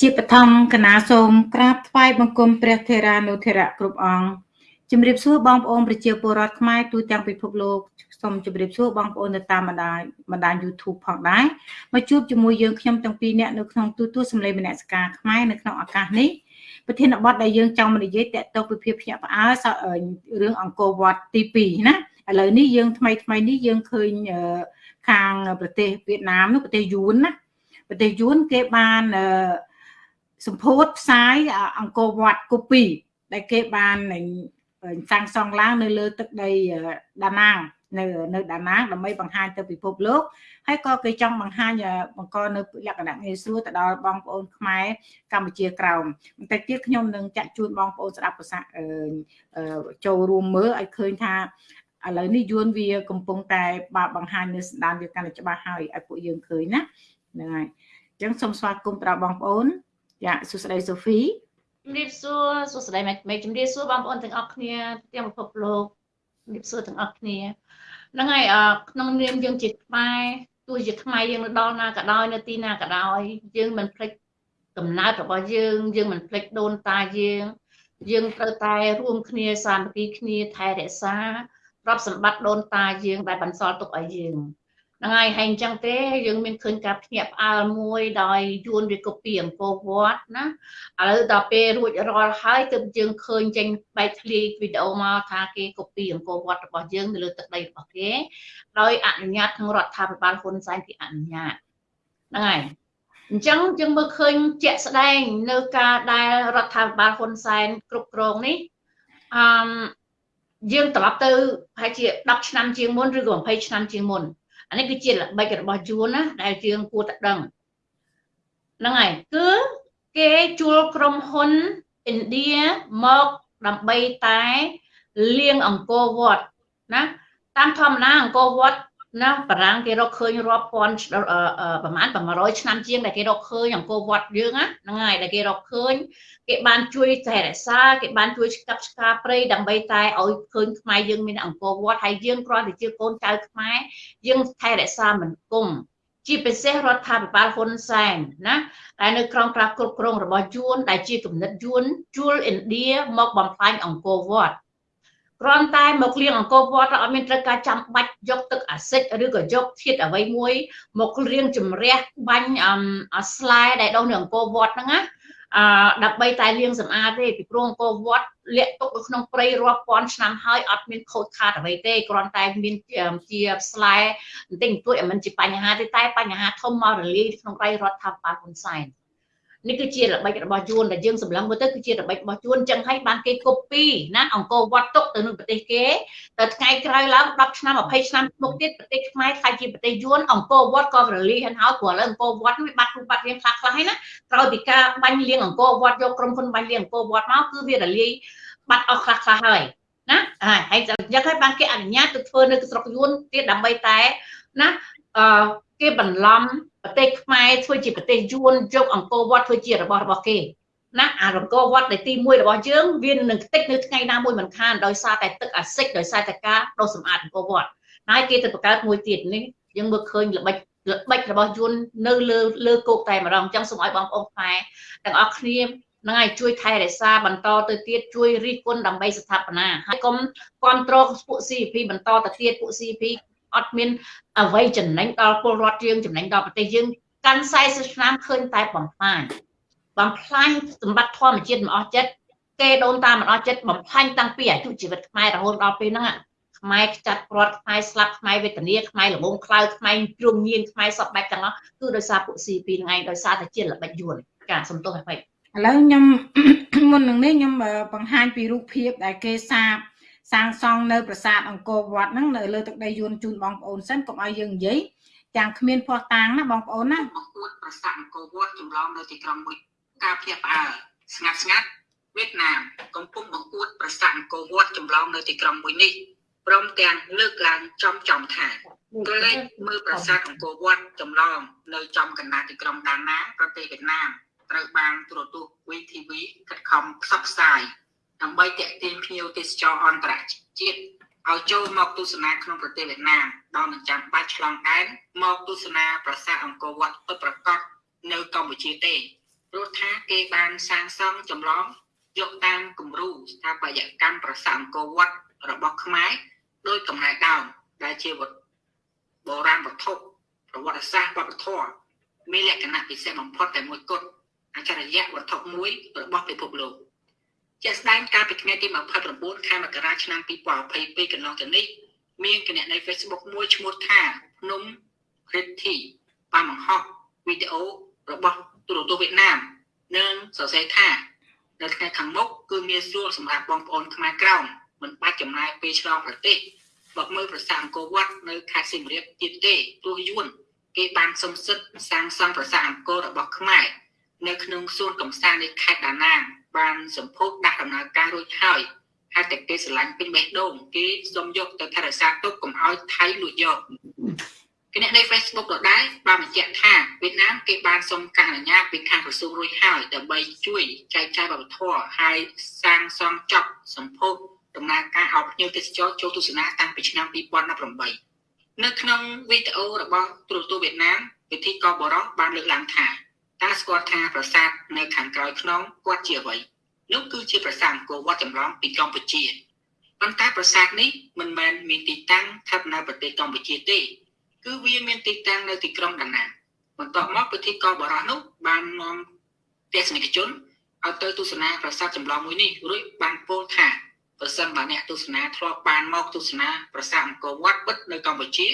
ជាបឋមគណៈសូមក្រាបថ្វាយបង្គំព្រះថេរានុថេរៈគ្រប់អង្គជំរាបសួរបងប្អូនប្រជាពលរដ្ឋខ្មែរទូទាំងពិភពលោកសូមជម្រាបសួរបងប្អូននៅតាមបណ្ដាញបណ្ដាញ YouTube ផងដែរមកជួបជាមួយយើងខ្ញុំទាំងពីរនាក់នៅក្នុងទូទួលសម្លេងមនសិការខ្មែរនៅក្នុងឱកាសនេះប្រធានបទដែលយើងចង់និយាយតកតទៅពីភាពភ្ញាក់ផ្អើលរឿងអង្គរវត្តទី2ណាឥឡូវនេះយើងថ្មីថ្មីនេះយើងឃើញខាងប្រទេសវៀតណាមនោះប្រទេសយួនណាប្រទេសយួនគេបាន សម្ពោធផ្សាយអង្គរវត្តកូពីដែលគេបានសាងសង់ឡើងនៅលើទឹកដីដាណាងនៅនៅដាណាងដើម្បីបង្ហាញទៅពិភពលោកហើយក៏គេចង់បង្ហាញបង្កនៅលក្ខណៈងាយស្រួលទៅដល់បងប្អូនខ្មែរកម្ពុជាក្រោមបន្តិចទៀតខ្ញុំនឹងចាក់ជូនបងប្អូនស្ដាប់ប្រសាចូលរួមមើលឲ្យឃើញថាឥឡូវនេះយួនវាកំពុងតែបើបង្ហាញនៅស្ដានវាកាន់តែច្បាស់ហើយឲ្យពួកយើងឃើញណាហ្នឹងហើយអញ្ចឹងសូមស្វាគមន៍ដល់បងប្អូន ចាសួស្តីសូហ្វីជំរាបសួរសួស្តីម៉េចជំរាបសួរបងប្អូនទាំងអស់គ្នាទាំងពិភពលោកជំរាបសួរទាំងអស់គ្នាហ្នឹងហើយក្នុងនាមយើងជាខ្មែរទោះជាខ្មែរយើងនៅដល់ណាក៏ដោយនៅទីណាក៏ដោយយើងមិនភ្លេចកំណើតរបស់យើង យើងមិនភ្លេចដូនតាយើង យើងត្រូវតែរួមគ្នាសាមគ្គីគ្នាថែរក្សាទ្រព្យសម្បត្តិដូនតាយើងដែលបន្សល់ទុកឲ្យយើង ហ្នឹងហើយហើយអញ្ចឹងទេយើងមានឃើញការភ្ញាក់ផ្អើលមួយដោយយួនវាកូពីអង្គរវត្តណាឥឡូវដល់ពេលរួចរាល់ហើយទើបយើងឃើញចេញបែកធ្លាយវីដេអូមកថាគេកូពីអង្គរវត្តរបស់យើងនៅលើទឹកដីរបស់គេដោយអនុញ្ញាតខាងរដ្ឋាភិបាលហ៊ុនសែនគេអនុញ្ញាតហ្នឹងហើយអញ្ចឹងយើងមើលឃើញជាក់ស្ដែងនៅការដែលរដ្ឋាភិបាលហ៊ុនសែនគ្រប់គ្រងនេះអឺយើងត្រឡប់ទៅប្រហែលជា10ឆ្នាំជាងមុនឬក៏20ឆ្នាំជាងមុន អានេះគឺជាល្បិចរបស់យួនណាដែលយើងគួរតែដឹងហ្នឹងហើយគឺគេជួលក្រុមហ៊ុនឥណ្ឌាមកដើម្បីតែលៀងអង្គរវត្តណាតាមធម្មតាអង្គរវត្ត ណាបារាំងគេរកឃើញរាប់ពាន់ប្រហែល100ឆ្នាំជាងដែលគេរកឃើញអង្គរវត្តយើងហ្នឹងហើយដែលគេរកឃើញគេបានជួយថែរក្សាគេបានជួយស្កាប់ស្ការព្រៃដើម្បីតែឲ្យឃើញខ្មែរយើងមានអង្គរវត្តហើយយើងគ្រាន់តែជាកូនចៅខ្មែរយើងថែរក្សាមិនគុំជាពិសេសរដ្ឋាភិបាលហ៊ុនសែនណាដែលនៅក្រោមការគ្រប់គ្រងរបស់យួនដែលជាគំនិតយួនជួលឥណ្ឌាមកបំផ្លាញអង្គរវត្ត គ្រាន់តែមកលៀងអង្គរវត្តអត់មានត្រូវការចាំបាច់យកទឹកអាស៊ីតឬក៏យកធាតុអ្វីមួយ មករៀងជំរះបាញ់ស្លែដែលដុះនៅអង្គរវត្តហ្នឹងណាអឺដើម្បីតែលាងសម្អាតទេពីព្រោះអង្គរវត្តលាក់ទុកនៅក្នុងព្រៃរាប់ពាន់ឆ្នាំហើយអត់មានខូចខាតអ្វីទេគ្រាន់តែមានជាស្លែបន្តិចបន្តួចមិនជាបញ្ហាទេតែបញ្ហាធំមករលាយក្នុងដៃរដ្ឋាភិបាលហ៊ុនសែន នេះគឺជាល្បិចរបស់យួនដែលយើងសម្លឹងមើលទៅគឺជាល្បិចរបស់យួនចឹងហើយបានគេកូពីណាអង្គរវត្តទុកទៅនឹងប្រទេសគេតែថ្ងៃក្រោយឡើង10ឆ្នាំ20ឆ្នាំមុខទៀតប្រទេសខ្មែរខ្លាចជាប្រទេសយួនអង្គរវត្តក៏រលីហិនហើយព្រោះឥឡូវអង្គរវត្តវាបាត់រូបបាត់រាងខ្លះខ្លះហើយណាក្រោយពីការបាញ់លៀងអង្គរវត្តយកក្រុមហ៊ុនបាញ់លៀងអង្គរវត្តមកគឺវារលាយបាត់អស់ខ្លះខ្លះហើយណាហើយចឹងហើយបានគេអនុញ្ញាតទៅធ្វើនៅស្រុកយួនទៀតដើម្បីតែណាអឺគេបន្លំ ប្រទេសខ្មែរធ្វើជាប្រទេសយួនយកអង្គរវត្តធ្វើជារបស់របស់គេណាអាអង្គរវត្តដែលទី1របស់យើងវានឹងខ្ទេចនៅថ្ងៃណាមួយមិនខានដោយសារតែទឹកអាស៊ីតដោយសារតែការដុសសម្អាតអង្គរវត្តហើយគេទៅបង្កើតមួយទៀតនេះយើងមើលឃើញល្បិចល្បិចរបស់យួននៅលើលើគោកតែម្ដងអញ្ចឹងសូមឲ្យបងប្អូនខ្មែរទាំងអស់គ្នានឹងឲ្យជួយថែរក្សាបន្តទៅទៀតជួយរិះគន់ដើម្បីស្ថាបនាហើយកុំគ្រប់គ្រងពួក CP បន្តទៅទៀតពួក CP អត់មានអ្វីចំណេញដល់ពលរដ្ឋយើងចំណេញដល់ប្រទេសយើងកាន់40ឆ្នាំឃើញតែបំផ្លាញបំផ្លាញសម្បត្តិធម្មជាតិមិនអស់ចិត្តគេដូនតាមិនអស់ចិត្តបំផ្លាញតាំងពីអាយុជីវិតខ្មែររហូតដល់ពេលហ្នឹងខ្មែរខ្ចាត់ព្រាត់ខ្មែរស្លាប់ខ្មែរវេទនាខ្មែរល្ងងខ្លៅខ្មែរជ្រុំញៀនខ្មែរសពបែបទាំងអស់គឺដោយសារពួក CP ហ្នឹងឯងដោយសារតែជាល្បិចយួនចាសំទោសហើយឥឡូវខ្ញុំមុននឹងនេះខ្ញុំបង្ហាញពីរូបភាពដែលគេសាប សាងសង់នៅប្រាសាទអង្គរវត្តហ្នឹងនៅលើទឹកដីយួនជូនបងប្អូនសិនកុំឲ្យយើងនិយាយទាំងគ្មានភ័ស្តុតាងណាបងប្អូនណាបង្អួតប្រាសាទអង្គរវត្តចម្លងនៅទីក្រុងមួយការភ្ញាក់ផ្អើលស្ងាត់ស្ងាត់វៀតណាមកំពុងបង្អួតប្រាសាទអង្គរវត្តចម្លងនៅទីក្រុងមួយនេះព្រមទាំងលើកឡើងចំចំថាក្រឡេកមើលប្រាសាទអង្គរវត្តចម្លង នៅចំកណ្ដាលទីក្រុងដាណាប្រទេសវៀតណាមត្រូវបានទូរទស្សន៍ VTV ខិតខំផ្សព្វផ្សាយ ដើម្បីទាក់ទាញភ្ញៀវទេសចរអន្តរជាតិឲ្យចូលមកទស្សនាក្នុងប្រទេសវៀតណាមដោយមិនចាំបាច់ឆ្លងដែនមកទស្សនាប្រាសាទអង្គរវត្តពិតប្រាកដនៅកម្ពុជាទេព្រោះថាគេបានសាងសង់ចម្លងយកតាមគំរូស្ថាបត្យកម្មប្រាសាទអង្គរវត្តរបស់ខ្មែរដោយកំណែដើមដែលជាវត្តបុរាណវត្ថុប្រវត្តិសាស្ត្រវប្បធម៌មានលក្ខណៈពិសេសបំផុតតែមួយគត់អច្ឆរិយៈវត្ថុមួយរបស់ពិភពលោក ជាក់ស្ដែងកាលពីថ្ងៃទី29ខែមករាឆ្នាំ2022កន្លងទៅនេះមានគណនី Facebook មួយឈ្មោះថាភ្នំ Pretty បានបង្ហោះវីដេអូរបស់ទូរទស្សន៍វៀតណាមនិងសរសេរថានៅថ្ងៃខាងមុខគឺមានសួរសម្រាប់បងប្អូនខ្មែរក្រោមមិនបាច់ចំណាយពេលឆ្លងប្រទេសបកមើលប្រាសាទអង្គរវត្តនៅខេត្តសៀមរាបទៀតទេព្រោះយួនគេបានសំសិទ្ធសាងសង់ប្រាសាទអង្គររបស់ខ្មែរនៅក្នុងសួនកំសាន្តនៃខេត្តដាណាង បានសម្ពោធដាក់ដំណើរការរួចហើយហើយតែគេស្រឡាញ់ពេញបេះដូងគេសុំយកទៅថែរក្សាទុកកុំឲ្យថៃលួចយកគណនី Facebook ដដែលបានបញ្ជាក់ថាវៀតណាមគេបានសុំការអនុញ្ញាតពីខាងក្រសួងរួចហើយដើម្បីជួយចែកចាយវប្បធម៌ហើយសាងសង់ចប់សម្ពោធដំណើរការឲ្យភ្ញៀវទេសចរចូលទស្សនាតាំងពីឆ្នាំ2018នៅក្នុងវីដេអូរបស់ទូរទស្សន៍វៀតណាមពិធីកបរោះបានលើកឡើងថា តើស្គាល់ថាប្រាសាទនៅខាងក្រោយខ្នងគាត់ជាអ្វីនោះគឺជាប្រាសាទអង្គរវត្តចម្លងពីកម្ពុជាប៉ុន្តែប្រាសាទនេះមិនមែនមានទីតាំងស្ថិតនៅប្រទេសកម្ពុជាទេ គឺវាមានទីតាំងនៅទីក្រុងដាណាងបន្ទាប់មកពិធីកបរោះនោះបាននាំទស្សនិកជនឲ្យទៅទស្សនាប្រាសាទចម្លងមួយនេះរួចបានពោលថាប្រសិនបើអ្នកទស្សនាធ្លាប់បានមកទស្សនាប្រាសាទអង្គរវត្តពិតនៅកម្ពុជា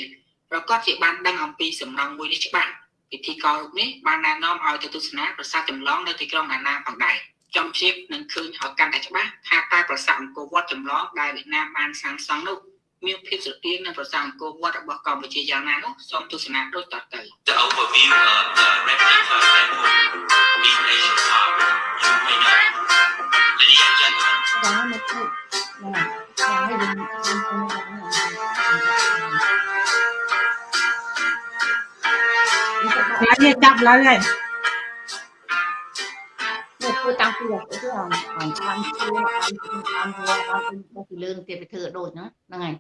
ប្រកាសជាបានដឹងអំពីសំណង់មួយនេះច្បាស់ ពិធីកររូបនេះបានណែនាំឲ្យទៅទស្សនាប្រាសាទចម្លងនៅទីក្រុងដាណាងផងដែរចំជៀបនឹងឃើញឲ្យកាន់តែច្បាស់ថាតើប្រាសាទអង្គរវត្តចម្លងដែលវៀតណាមបានសាងសង់នោះមានភាពស្រដៀងនឹងប្រាសាទអង្គរវត្តរបស់កម្ពុជាយ៉ាងណានោះសូមទស្សនាដូចតទៅ The overview of the replica temple in Asia Park, you may know. Ladies and gentlemen, ចាមកជួយណាចាឲ្យយើងខ្ញុំ និយាយចាប់ឡើយហើយមកធ្វើតាំងពីទៅទៅអមអមតាមជួអមតាមវត្តអមទៅពីលើនឹងទៀតទៅធ្វើដូចហ្នឹងហ្នឹងហើយ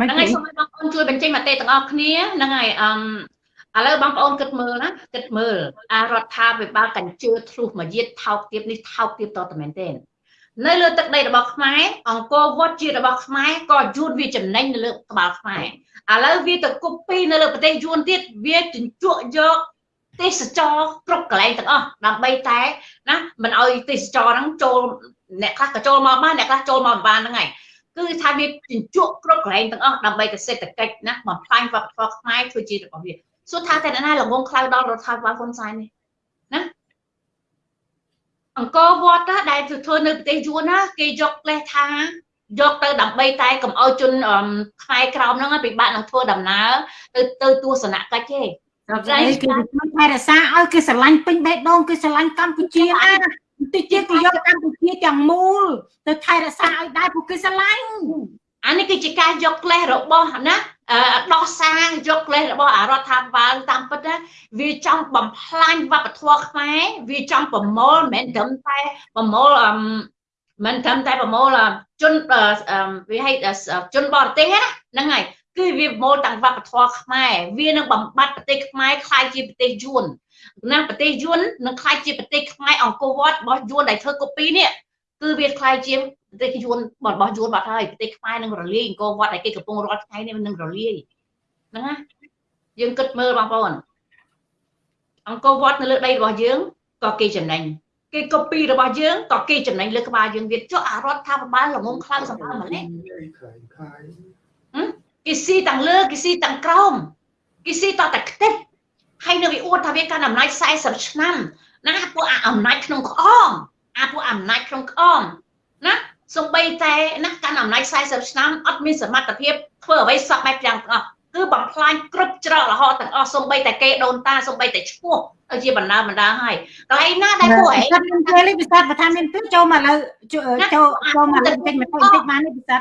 មិនហ្នឹងទេហើយសូមឲ្យបងប្អូនជួយបញ្ចេញមតិទាំងអស់គ្នាហ្នឹងហើយអមឥឡូវបងប្អូនគិតមើលណាគិតមើលអារដ្ឋាភិបាលកញ្ជើធ្លុះមួយយាតថោកទៀតនេះថោកទៀតតតែមែនទេ នៅលើទឹកដីរបស់ខ្មែរអង្គរវត្តជារបស់ខ្មែរក៏យួនវាចំណេញនៅលើក្បាលខ្មែរឥឡូវវាទៅគប់ពីនៅលើប្រទេសយួនទៀតវាជញ្ជក់យកទេសចរគ្រប់កន្លែងទាំងអស់ដើម្បីតែណាមិនឲ្យទេសចរហ្នឹងចូលអ្នកខ្លះក៏ចូលមកបានអ្នកខ្លះចូលមកមិនបានហ្នឹងហើយគឺថាវាជញ្ជក់គ្រប់កន្លែងទាំងអស់ដើម្បីតែសេដ្ឋកិច្ចណាបំផ្លាញវប្បធម៌ខ្មែរធ្វើជារបស់វាសួរថាតែអ្នកណាល្ងងខ្លៅដល់រដ្ឋាភិបាលហ៊ុនសែននេះណា អង្គរវត្តណាដែលទៅធ្វើនៅប្រទេសយួនណាគេយកផ្លេសថាយកទៅដើម្បីតែកុំឲ្យជនអឺខ្មែរក្រោមហ្នឹងពិបាកនឹងធ្វើដំណើរទៅទៅទស្សនកិច្ចទេតែគេជួយថែរក្សាឲ្យគេស្រឡាញ់ពេញបេះដូងគេស្រឡាញ់កម្ពុជាណាបន្តិចទៀតគេយកកម្ពុជាទាំងមូលទៅថែរក្សាឲ្យដែរពួកគេស្រឡាញ់អានេះគឺជាការយកក្លេសរបស់ណាអឺ ដោះសាងយកក្លេសរបស់អារដ្ឋាភិបាលតាមពិតណាវាចង់បំផ្លាញវប្បធម៌ខ្មែរវាចង់ប្រមូលមិនមែនត្រឹមតែប្រមូលអឺមិនត្រឹមតែប្រមូលអឺជនអឺអឺវាហៅអឺជនបរទេសណាហ្នឹងហើយគឺវាប្រមូលទាំងវប្បធម៌ខ្មែរវានឹងបំបត្តិប្រទេសខ្មែរខ្លាយជាប្រទេសយួនណាប្រទេសយួននឹងខ្លាយជាប្រទេសខ្មែរអង្គរវត្តរបស់យួនដែលធ្វើកូពីនេះគឺវាខ្លាយជា ប្រទេសយួនរបស់យួនបាត់ហើយប្រទេសខ្មែរនឹងរលាយអង្គរវត្តដែលគេកំពុងរាល់ថ្ងៃនេះនឹងរលាយហ្នឹងណាយើងគិតមើលបងប្អូនអង្គរវត្តនៅលើដីរបស់យើងក៏គេចំណេញគេកូពីរបស់យើងក៏គេចំណេញលើក្បាលយើងទៀតចុះអារដ្ឋាភិបាលល្ងងខ្លាំងសម្បើម្លេះគេស៊ីទាំងលើគេស៊ីទាំងក្រោមគេស៊ីតតែខ្ទេចហើយនៅវាអួតថាវាកាន់អំណាច40ឆ្នាំណាពួកអាអំណាចក្នុងក្អមអាពួកអំណាចក្នុងក្អមណា សំបីតែណាកាន់អំណាច40ឆ្នាំអត់មានសមត្ថភាពធ្វើអ្វីសក់បែបយ៉ាងទាំងអស់គឺបំផ្លាញគ្រប់ច្រករហូតទាំងអស់សំបីតែគេដូនតាសំបីតែឈ្មោះទៅជាបណ្ដាបណ្ដាហើយកន្លែងណាដែលពួកឯងគាត់មានពេលនេះពិសេសបើថាមានពេលចូលមកឥឡូវចូលចូលចូលមកលេងតិចបន្តិចបន្តិចបាននេះពិសេស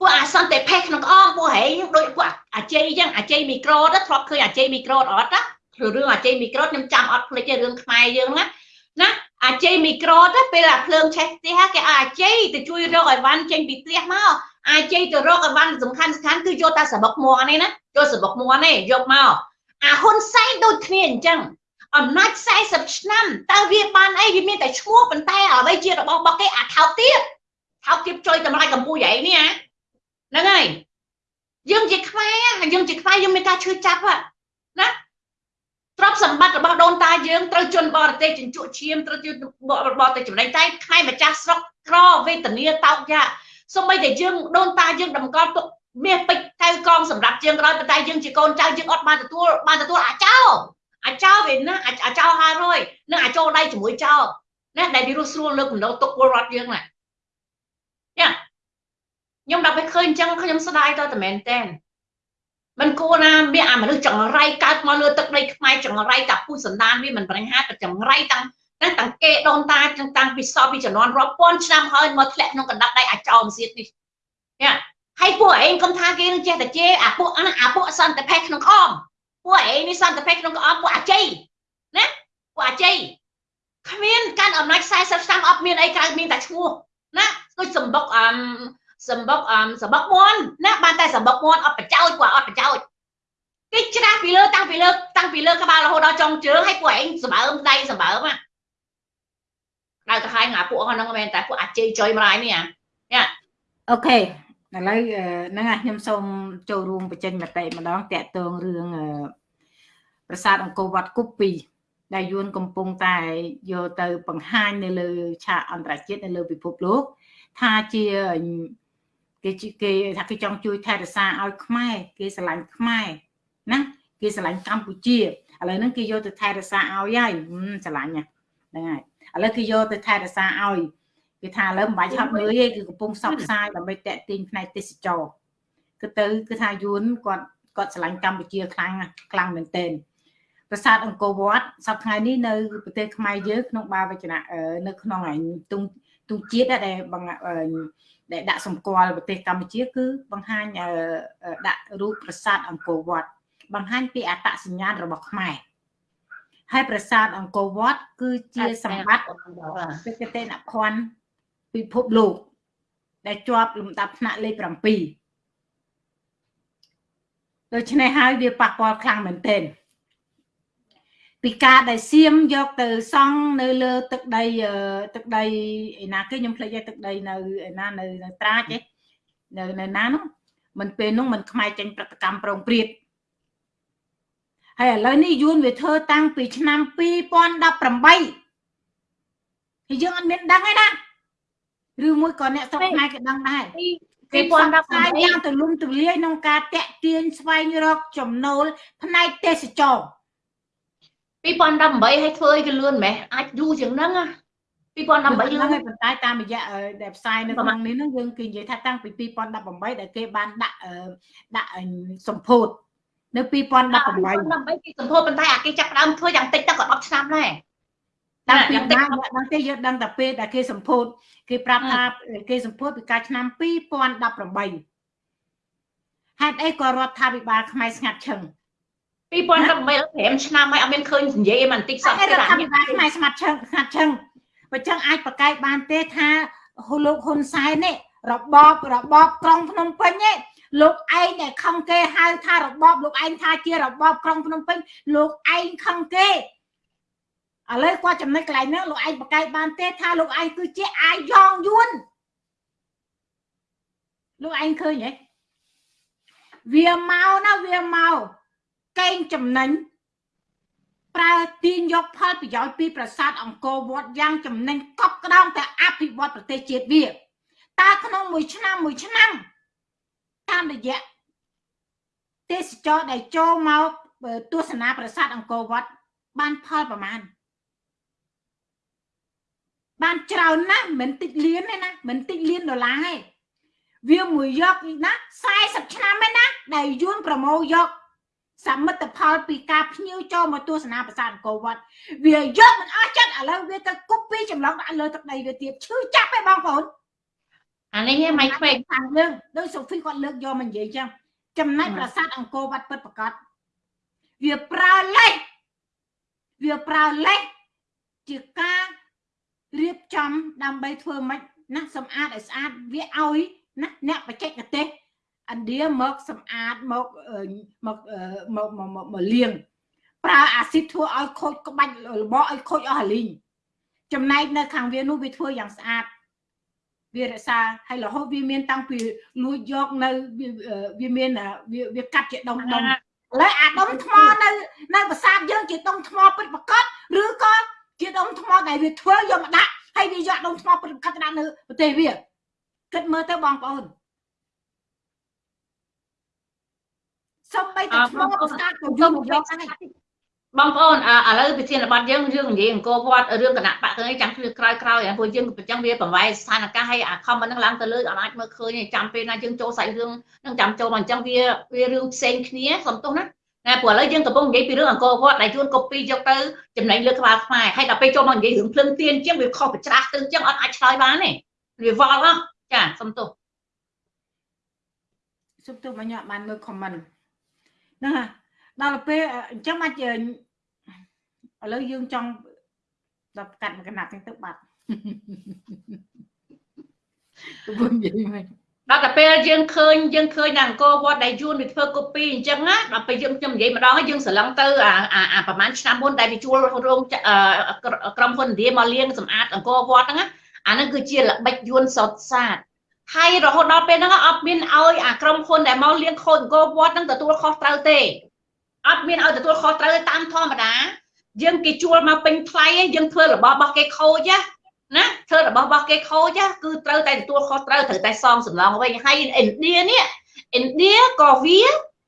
ពួកអាសន្តិភេទក្នុងក្អមពួកហែងដូចពួកអាជ័យអញ្ចឹងអាជ័យមីក្រូតធ្លាប់ឃើញអាជ័យមីក្រូតអត់ណារឿងអាជ័យមីក្រូតខ្ញុំចាំអត់ភ្លេចទេរឿងខ្មែរយើងណា ណាអាជ័យមីក្រូតពេលអាភ្លើងឆេះផ្ទះគេឲ្យអាជ័យទៅជួយរកអីវ៉ាន់ចេញពីផ្ទះមកអាជ័យទៅរកអីវ៉ាន់សំខាន់សំខាន់គឺយកតែសបុកមួននេះណាយកសបុកមួននេះយកមកអាហ៊ុនសែនដូចគ្នាអញ្ចឹងអំណាច40ឆ្នាំតើវាបានអីវាមានតែឈ្មោះប៉ុន្តែអ្វីជារបស់របស់គេអាថោកទៀតថោកទៀតជួយតម្លៃកម្ពុជាឯងនេះហ្នឹងហើយយើងជាខ្មែរយើងជាខ្មែរយើងមានការឈឺចាប់ណា ទ្រព្យសម្បត្តិរបស់ដូនតាយើងត្រូវជន់បរទេសចិញ្ចក់ឈាមត្រូវជន់បរទេសចំណេញតែខ្មែរម្ចាស់ស្រុកក្រវេទនាតោកយ៉ាសូម្បីតែយើងដូនតាយើងតម្កល់ទុកមាសពេជ្រកៅកងសម្រាប់យើងក្រោយប៉ុន្តែយើងជាកូនចៅយើងអត់បានទទួលបានទទួលអាចោអាចោវាណាអាចោ500និងអាចោដៃជាមួយចោណាដែលវារស់ស្រួលលើកកម្ដៅទុកពលរដ្ឋយើងណាយ៉ាខ្ញុំដល់ពេលឃើញអញ្ចឹងខ្ញុំស្ដាយទៅតែមែនតើ មិនគួរណាមានអាមនុស្សចង្រៃកើតមកលើទឹកដីខ្មែរចង្រៃតាពុះសណ្ដានវាមិនបញ្ហាតែចង្រៃតាំងតាំងតាំងគេដូនតាតាំងពីសពពីជំនាន់រាប់ពាន់ឆ្នាំហើយមកធ្លាក់ក្នុងកណ្ដាប់ដៃអាចោមសៀតនេះយ៉ាហើយពួកឯងកុំថាគេនឹងចេះតែជេរអាពួកអាពួកសន្តិភេក្នុងក្អមពួកឯងនេះសន្តិភេក្នុងក្អមពួកអាជ័យណាពួកអាជ័យគ្មានកាន់អំណាច40ឆ្នាំអត់មានអីក្រៅមានតែឈ្មោះណាដូចសម្បុកអឹម សម្បុកអឹមសម្បុកមន់ណាបានតែសម្បុកមន់អត់បចោចពួកអត់បចោចគេច្រាស់ពីលើតាំងពីលើតាំងពីលើក្បាលរហូតដល់ចុងជើងឲ្យពួកឯងសម្បើមដៃសម្បើមណាដៅទៅហើយងាពួកហ្នឹងមែនតែពួកអាជ័យចុយម្លាយនេះអាអូខេឥឡូវហ្នឹងខ្ញុំសូមចូលរួមបញ្ចេញមតិម្ដងតាក់ទងរឿងប្រាសាទអង្គរវត្តគប់2ដែលយួនកំពុងតែយកទៅបង្ហាញនៅលើឆាកអន្តរជាតិនៅលើពិភពលោកថាជា គេគេថាគេចង់ជួយថែរក្សាឲ្យខ្មែរគេស្រឡាញ់ខ្មែរណាគេស្រឡាញ់កម្ពុជាឥឡូវហ្នឹងគេយកទៅថែរក្សាឲ្យហើយស្រឡាញ់ហ្នឹងហើយឥឡូវគេយកទៅថែរក្សាឲ្យគេថាឥឡូវមិនបាច់ឆាប់មើលទេគឺកំពុងសបផ្សាយដើម្បីតាក់ទាញផ្នែកទេសចរគឺទៅគឺថាយួនគាត់គាត់ស្រឡាញ់កម្ពុជាខ្លាំងខ្លាំងមែនទែនប្រាសាទអង្គរវត្តសប្តាហ៍ថ្ងៃនេះនៅប្រទេសខ្មែរយើងក្នុងបាវចនៈនៅក្នុងឯទុង ទុងជាតិដែលដែលដាក់សម្គាល់ប្រទេសកម្ពុជា គឺបង្ហាញដាក់រូបប្រាសាទអង្គរវត្តបង្ហាញពីអត្តសញ្ញាណរបស់ខ្មែរហើយប្រាសាទអង្គរវត្តគឺជាសម្បត្តិបេតិកភណ្ឌពិភពលោក ដែលជាប់លំដាប់ថ្នាក់លេខ7ដូច្នេះហើយវាប៉ះពាល់ខ្លាំងមែនទែន ពីការដែលសៀមយកទៅសង់នៅលើទឹកដីទឹកដីឯណាគេខ្ញុំភ្លេចឯទឹកដីនៅឯណានៅនៅត្រាចឯនៅនៅណានោះមិនពេលនោះមិនខ្មែរចេញប្រតិកម្មប្រងព្រាតហើយឥឡូវនេះយួនវាធ្វើតាំងពីឆ្នាំ2018ហើយយើងអត់មានដឹងទេណាឬមួយក៏អ្នកស្រុកខ្មែរគេដឹងដែរ2018យ៉ាងទូលំទូលាយក្នុងការតាក់ទាញស្វែងរកចំណូលផ្នែកទេសចរ 2018ឲ្យធ្វើឲ្យវាលឿនម៉េះអាចយូរជាងហ្នឹង2018យើងហើយប៉ុន្តែតាមរយៈដែលផ្សាយនៅក្នុងនេះហ្នឹងយើងគេនិយាយថាតាំងពី2018ដែលគេបានដាក់ដាក់សម្ពោធនៅ2018 2018គេសម្ពោធប៉ុន្តែអាគេចាប់ដើមធ្វើយ៉ាងតិចទៅក៏10ឆ្នាំដែរតាំងពីណាដឹងទេយើងដឹងតែពេលដែលគេសម្ពោធគេប្រាប់ថាគេសម្ពោធពីការឆ្នាំ2018ហេតុអីក៏រដ្ឋាភិបាលខ្មែរស្ងាត់ឈឹង 2018ឆ្នាំហើយអត់មានឃើញនិយាយមិនតិចសោះទេរដ្ឋាភិបាលខ្មែរស្ងាត់ឈឹងស្ងាត់ឈឹងបើចឹងអាចប្រកែកបានទេថាលោកហ៊ុនសែននេះរបបរបបក្រុងភ្នំពេញនេះលោកឯងដែលខឹងគេហៅថារបបលោកឯងថាជារបបក្រុងភ្នំពេញលោកឯងខឹងគេឥឡូវគាត់ចំណុចកន្លែងហ្នឹងលោកឯងបកកាយបានទេថាលោកឯងគឺជាអាយ៉ងយួនលោកឯងឃើញហ៎វាមកណាវាមក កេងចំណេញប្រើទាញយកផលប្រយោជន៍ពីប្រាសាទអង្គរវត្តយ៉ាងចំណេញកប់ក្តោងតែអភិវឌ្ឍប្រទេសជាតិវាតើក្នុងមួយឆ្នាំមួយឆ្នាំតាមរយៈទេសចរដែលចូលមកទស្សនាប្រាសាទអង្គរវត្តបានផលប្រមាណបានច្រើនណាស់មិនតិចលានទេណាមិនតិចលានដុល្លារទេវាមួយយកណា40ឆ្នាំឯណាដែលយួនប្រមូលយក សមិទ្ធផលពីការភ្ញៀវចូលមកទស្សនាប្រាសាទអង្គរវត្តវាយកមិនអស់ចិត្តឥឡូវវាទៅគប់ពីចម្លងដាក់លើទឹកដីវាទៀតឈឺចាប់ឯបងប្អូនអានេះឯងមិនខ្វែងខាងយើងដោយសូហ្វីគាត់លើកយកមកនិយាយចឹងចំណែកប្រាសាទអង្គរវត្តពិតប្រកបវាប្រើលេខវាប្រើលេខជាការរៀបចំដើម្បីធ្វើម៉េចណាសម្អាតឲ្យស្អាតវាឲ្យណាអ្នកបច្ចេកទេស ឥណ្ឌាមកសម្អាតមកមកមកមកលាងប្រើអាស៊ីតធ្វើឲ្យខូចក្បាច់របស់ឲ្យខូចអស់ហលីងចំណែកនៅខាងវានោះវាធ្វើយ៉ាងស្អាតវារក្សាហើយរហូតវាមានតាំងពីលួចយកនៅវាមានវាកាត់ជាដុំដុំឥឡូវអាដុំថ្មនៅនៅប្រាសាទយើងជាដុំថ្មពិតប្រកបឬក៏ជាដុំថ្មដែលវាធ្វើយកមកដាក់ហើយវាយកដុំថ្មពិតប្រកបទៅដាក់នៅប្រទេសវាគិតមើលទៅបងប្អូន សំបីតែថ្មប្រាសាទក៏យកមកយកដែរបងប្អូនឥឡូវវិធានបတ်យើងយើងនិយាយអង្គរវត្តរឿងគណៈបកគឺចាំគឺក្រោយក្រោយព្រោះយើងប្រចាំវាប្រវាយស្ថានភាពឲ្យអាខមហ្នឹងឡើងទៅលើអាចមើលឃើញចាំពេលណាយើងចូលសាច់រឿងនឹងចាំចូលមកអញ្ចឹងវាវារឿងផ្សេងគ្នាសំទោសណាណាព្រោះឥឡូវយើងកំពុងនិយាយពីរឿងអង្គរវត្តដែលជួនកូពីយកទៅចំណេញលើក្បាលខ្មែរហើយដល់ពេលចូលមកនិយាយរឿងភ្លឹងទៀនអញ្ចឹងវាខុសប្រច្រាស់ទៅអញ្ចឹងអត់អាចឆ្លើយបានទេវាវល់ហ៎ចាសំទោសសំទោសមកញ៉ាំបានមើល comment ហ្នឹងហើយដល់ពេលអញ្ចឹងមកឥឡូវយើងចង់ដល់កាត់មួយកណាត់ទៅបាត់ទៅវិញនិយាយមកដល់តែពេលយើងឃើញយើងឃើញនៅអង្គរវត្តដែលយួនវាធ្វើកូពីអញ្ចឹងណាដល់ពេលយើងខ្ញុំនិយាយម្ដងយើងស្រឡឹងទៅអាអាប្រហែលឆ្នាំមុនដែលវាជួលរោងក្រុមហ៊ុនឥណ្ឌាមកលៀងសម្អាតអង្គរវត្តហ្នឹងអាហ្នឹងគឺជាល្បិចយួនសតសាទ ហើយរហូតដល់ពេលហ្នឹងអត់មានឲ្យអាក្រុមហ៊ុនដែលមកលៀងខូចអង្គរវត្តហ្នឹងទទួលខុសត្រូវទេអត់មានឲ្យទទួលខុសត្រូវតាមធម្មតាយើងគេជួលមកពេញថ្លៃយើងធ្វើរបស់របស់គេខូចណាធ្វើរបស់របស់គេខូចគឺត្រូវតែទទួលខុសត្រូវត្រូវតែសងសំឡងវិញហើយឥណ្ឌានេះឥណ្ឌាក៏វា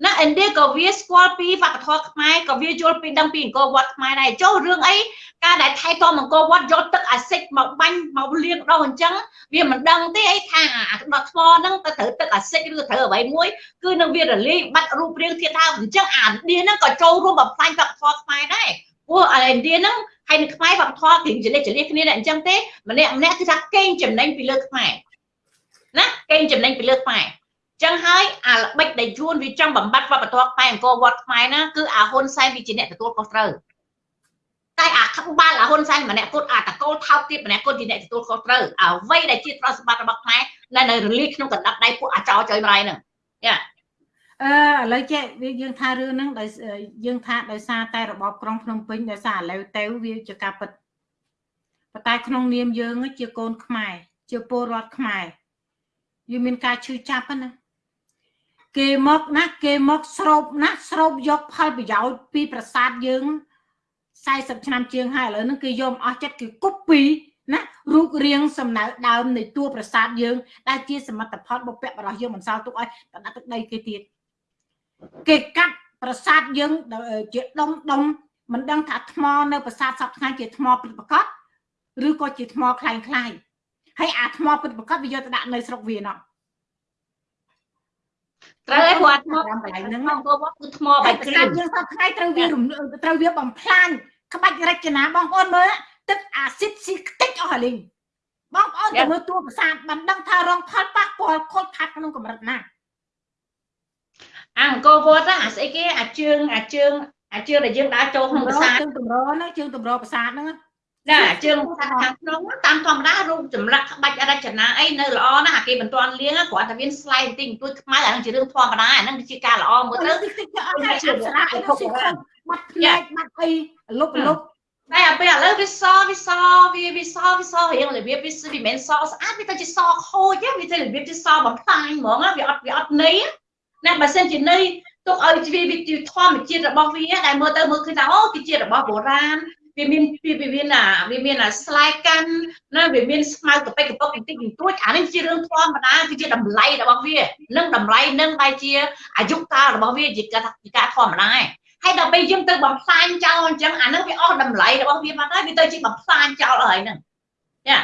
ណាឥណ្ឌាក៏វាស្គាល់ពីវប្បធម៌ខ្មែរក៏វាយល់ពីដឹងពីអង្គរវត្តខ្មែរដែរចុះរឿងអីការដែលថៃតអង្គរវត្តយកទឹកអាស៊ីតមកបាញ់មកលាងដោះអញ្ចឹងវាមិនដឹងទេអីថាអាដុតថ្មហ្នឹងទៅត្រូវទឹកអាស៊ីតឬត្រូវអ្វីមួយគឺនឹងវារលាយបាត់រូបរាងធាតុដើមអញ្ចឹងអាឥណ្ឌាហ្នឹងក៏ចូលរួមបំផ្លាញវប្បធម៌ខ្មែរដែរព្រោះឥណ្ឌាហ្នឹងហើយនៅខ្មែរវប្បធម៌គេចលេចចលេគ្នាតែអញ្ចឹងទេម្នាក់ម្នាក់គឺថាកេងចំណេញពីលើខ្មែរណាកេងចំណេញពីលើខ្មែរ ចឹងហើយអាល្បិចដែលយួនវាចង់បំបត្តិវប្បធម៌ខ្មែរអង្គរវត្តខ្មែរណាគឺអាហ៊ុនសែនវាជាអ្នកទទួលខុសត្រូវតែអាក្បាលអាហ៊ុនសែនម្នាក់គាត់អាតកូលថោកទៀតម្នាក់គាត់ជាអ្នកទទួលខុសត្រូវអ្វីដែលជាទ្រព្យសម្បត្តិរបស់ខ្មែរនៅនៅរលីក្នុងកណ្ដាប់ដៃពួកអាចោចុយម្ដាយហ្នឹងយ៉ាអឺឥឡូវចេះវាយើងថារឿងហ្នឹងដោយយើងថាដោយសារតែរបបក្រុងភ្នំពេញដោយសារឥឡូវទៅវាជាការពិតប៉ុន្តែក្នុងនាមយើងជាកូនខ្មែរជាពលរដ្ឋខ្មែរយើងមានការឈឺចាប់ណា គេមកណាគេមកស្រូបណាស្រូបយកផលប្រយោជន៍ពីប្រាសាទយើង40ឆ្នាំជាងហើយឥឡូវហ្នឹងគេយកអស់ចិត្តគេគប់ពីណារូបរាងសំណៅដើមនៃតួប្រាសាទយើងដែលជាសមិទ្ធផលបុព្វបរោះយើងមិនសល់ទុកឲ្យតដាក់ទឹកដីគេទៀតគេកាត់ប្រាសាទយើងជាដុំដុំមិនដឹងថាថ្មនៅប្រាសាទសពថ្ងៃជាថ្មពិតប្រកបឬក៏ជាថ្មคล้ายคล้ายហើយអាថ្មពិតប្រកបវាយកទៅដាក់នៅស្រុកវាណោះ ត្រូវឯគាត់ថ្មកន្លែងហ្នឹងគឺថ្មបែកគ្រឿងយើងសពថ្ងៃត្រូវវាត្រូវវាបំផ្លាញក្បាច់រចនាបងប្អូនមើលទឹកអាស៊ីតស៊ីខ្ទេចអស់ហើយលីងបងប្អូនទៅមើលតួប្រាសាទមិនដឹងថារងផលប៉ះពាល់ខូចខាតក្នុងកម្រិតណាអង្គរវត្តអាស្អីគេអាជើងអាជើងអាជើងដែលយើងដើរចូលក្នុងប្រាសាទជើងតម្រហ្នឹងជើងតម្រប្រាសាទហ្នឹង ចាជើងខាងក្នុងតាមធម្មតារូបចម្លាក់ក្បាច់រចនាអីនៅល្អណាស់អាគេមិនទាន់លៀងគ្រាន់តែមានស្លែកបន្តិចបន្តួចខ្មៅអានឹងជារឿងធម្មតាអានឹងជាការល្អមើលទៅអត់ជាស្លាកអីទៅបាត់ផ្លែកបាត់អីលុបលុបតែអាពេលឥឡូវវាសវាសវាវាសវាសរៀងរបៀបវាវាមិនសស្អាតវាទៅជាសខូចវាទៅរបៀបជាសបំផ្លាញហ្មងវាអត់វាអត់ន័យណាបើសិនជាន័យទុកឲ្យវាវាជាធម្មជាតិរបស់វាដែលមើលទៅមើលឃើញថាអូគឺជារបស់បុរាណ វាមានវាមានអាវាមានអាស្លែកាន់ណាវាមានស្មៅកប៉ិកកប៉ុកបន្តិចបន្តួចអានេះជារឿងធម្មតាគឺជាតម្លៃរបស់វានឹងតម្លៃនឹងបែរជាអាយុកាលរបស់វាជាការជាការធម្មតាហើយដល់ពេលយើងទៅបំផ្លាញចោលអញ្ចឹងអានឹងវាអស់តម្លៃរបស់វាបាត់ហើយវាទៅជាបំផ្លាញចោលហើយហ្នឹងចា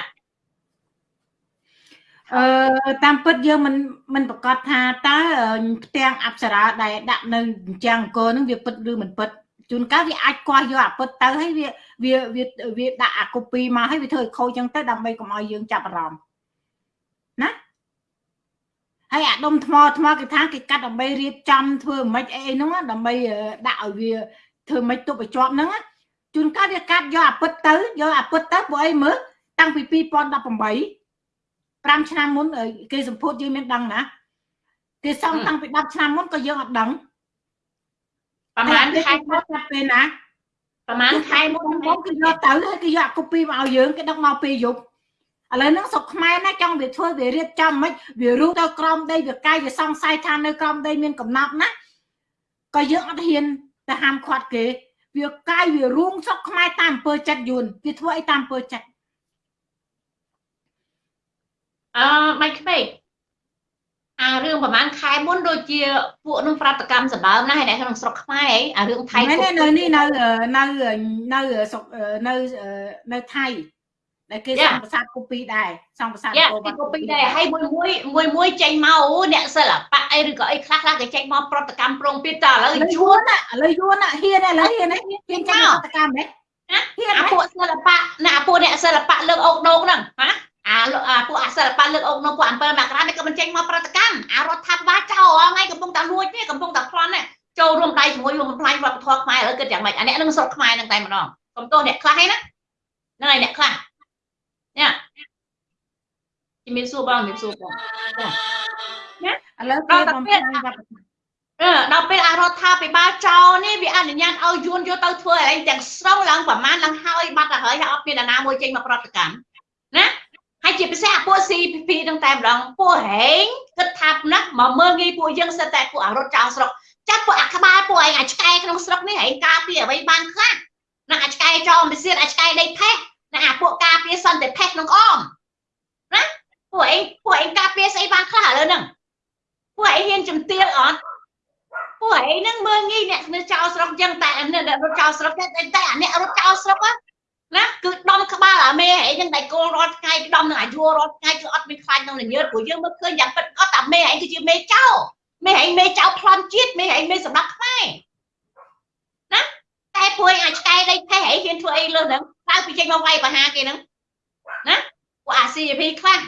អឺតាមពិតយើងមិនមិនប្រកាសថាតើផ្ទាំងអប្សរាដែលដាក់នៅចាំងអង្គរនឹងវាពិតឬមិនពិត ជួនកាលវាអាចគាស់យកអាពិតទៅហើយវាវាវាវាដាក់អាកូពីមកហើយវាធ្វើឲ្យខូចចឹងទៅដើម្បីកុំឲ្យយើងចាប់អារម្មណ៍ណាហើយអាដុំថ្មថ្មគេថាគេកាត់ដើម្បីរៀបចំធ្វើមិនអីហ្នឹងដើម្បីដាក់ឲ្យវាធ្វើមិនទប់ឲ្យជាប់ហ្នឹងជួនកាលវាកាត់យកអាពិតទៅយកអាពិតទៅពួកអីមើលតាំងពី2018 5ឆ្នាំមុនគេសម្ពោធយើងមានដឹងណាគេសងតាំងពី10ឆ្នាំមុនក៏យើងអត់ដឹង ប្រហែលខែគាត់ចាប់ពេលណាប្រហែលខែមុនបងហ្នឹងគេយកទៅហើយគេយក copy មកឲ្យយើងគេដឹកមកពេលយប់ឥឡូវហ្នឹងស្រុកខ្មែរណាចង់វាធ្វើវារៀបចំមិនវារុះទៅក្រំដីវាកាយវាសង្ស័យថានៅក្រំដីមានកំណត់ណាក៏យើងអត់ហ៊ានទៅហាមឃាត់គេវាកាយវារួមស្រុកខ្មែរតាមអំពើចិត្តយួនវាធ្វើអីតាមអំពើចិត្តអឺមិនក្មេក អារឿងប្រហែលខែមុនដូចជាពួកនឹងប្រតិកម្មសម្បើមណាស់ហើយអ្នកក្នុងស្រុកខ្មែរហីអារឿងថៃមែនទេគូនៅនេះនៅនៅនៅស្រុកនៅនៅថៃដែលគេសង់ប្រាសាទគូពីដែរសង់ប្រាសាទយ៉ាគោពីកូពីដែរហើយមួយមួយមួយមួយចេញមកអូអ្នកសិល្បៈអីឬក៏អីខ្លះខ្លះគេចេញមកប្រតិកម្មប្រងទៀតតើឥឡូវឥឡូវយយួួននឥឡូវយួនហ៊ានឥឡូវហ៊ានហ៊ានហ៊ានចាញ់ប្រតិកម្មហ៎ណាហ៊ានអាពួកសិល្បៈណាអាពួកអ្នកសិល្បៈលើកអុកដោងហ្នឹងណា អាលោកអាពួកអាសិល្បៈលើកអុកដោងពួក7មករានេះក៏មិនចេញមកប្រតិកម្មអារដ្ឋាភិបាលចោលអស់ថ្ងៃកំពុងតែលួចនេះកំពុងតែប្លន់នេះចូលរួមដៃជាមួយរួមបំផ្លាញវប្បធម៌ខ្មែរឥឡូវគិតយ៉ាងម៉េចអាអ្នកនឹងស្រុកខ្មែរហ្នឹងតែម្ដងកុំទោសអ្នកខ្លះឯណាហ្នឹងហើយអ្នកខ្លះនេះជំរាបសួរបងជំរាបសួរបងឥឡូវគេបំផ្លាញវប្បធម៌អឺដល់ពេលអារដ្ឋាភិបាលចោលនេះវាអនុញ្ញាតឲ្យយួនយកទៅធ្វើអីទាំងស្រុងឡើងប្រមាណឡើងហើយបាត់ទៅហើយហើយអត់មានអាណាមួយចេញមកប្រតិកម្មណា ហើយជាពិសេសអាពួក CPP ហ្នឹងតែម្ដងពួកហេងគិតថាណាមកមើលងាយពួកយើងសិតតែពួកអារត់ចោលស្រុកចាប់ពួកអាក្បាលពួកឯងអាឆ្កែក្នុងស្រុកនេះហេងការពារអ្វីបានខ្លះណាអាឆ្កែចោលមិនសៀតអាឆ្កែដេកផេះណាអាពួកការពារសន្តិផេះក្នុងអមណាពួកឯងពួកឯងការពារស្អីបានខ្លះឥឡូវហ្នឹងពួកឯងហ៊ានជំទាវអត់ពួកឯងហ្នឹងមើលងាយអ្នកនៅចោលស្រុកចឹងតែអ្នករត់ចោលស្រុកតែតែអាអ្នករត់ចោលស្រុក ណាគឺដំក្បាលអាមេឯងហ្នឹងតែគោលរត់ថ្ងៃដំនឹងអាយុរត់ថ្ងៃគឺអត់មានខ្លាចក្នុងនញើតព្រោះយើងមើលឃើញយ៉ាងពិតអត់តែមេឯងគឺជាមេចោលមេឯងមេចោលប្លន់ជាតិមេឯងមេសម្រាប់ខ្មែរណាតែព្រួយអាចឆ្កែដេកផេះឯងហ៊ានធ្វើអីលើហ្នឹងក្រៅពីចេញមកវាយបហាគេហ្នឹងណាពួកអា CP ខ្លះ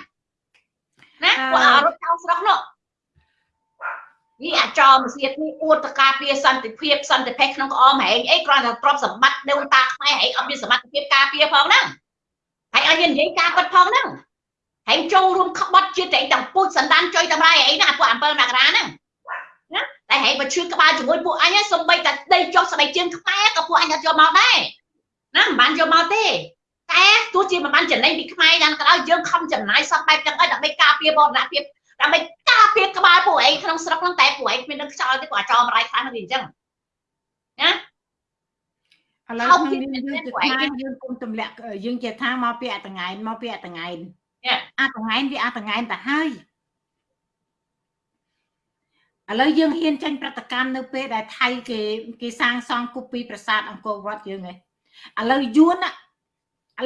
ណាពួកអារត់ចោលស្រុកនោះ នេះអាចោមសៀតនេះអួតតការពារសន្តិភាពសន្តិភាពក្នុងក្អមហែងអីគ្រាន់តែទ្រព្យសម្បត្តិដូនតាខ្មែរហែងអត់មានសមត្ថភាពការពារផងហ្នឹងហើយឲ្យយើងនិយាយការពិតផងហ្នឹងហែងចូលរួមក្បត់ជាតិឯងទាំងពូជសន្តានចុយតម្រៃអីណាពួក7មករាហ្នឹងណាតែហែងបើឈឺក្បាលជាមួយពួកអញសំបីតែដីចុះស្បែកជើងខ្មែរក៏ពួកអញអត់យកមកដែរណាមិនបានយកមកទេតែទោះជាមិនបានចំណេញពីខ្មែរយ៉ាងក៏ដោយយើងខំចំណាយសពបែបចឹងឲ្យដើម្បីការពារបរណភាព ដើម្បីការពារក្បាលពួកឯងក្នុងស្រុកហ្នឹងតែពួកឯងគ្មាននឹងខ្យល់ទេពួកអាចោមរាយខ្លះនឹងវាអញ្ចឹងឥឡូវក្នុងនាមយើងជាខ្មែរយើងគុំទម្លាក់យើងជាថាមកពីអតងែនមកពីអតងែនអតងែនវាអតងែនទៅហើយឥឡូវយើងហ៊ានចាញ់ប្រតិកម្មនៅពេលដែលថៃគេគេសាងសង់គូពីប្រាសាទអង្គរវត្តយើងឯងឥឡូវយួនឥ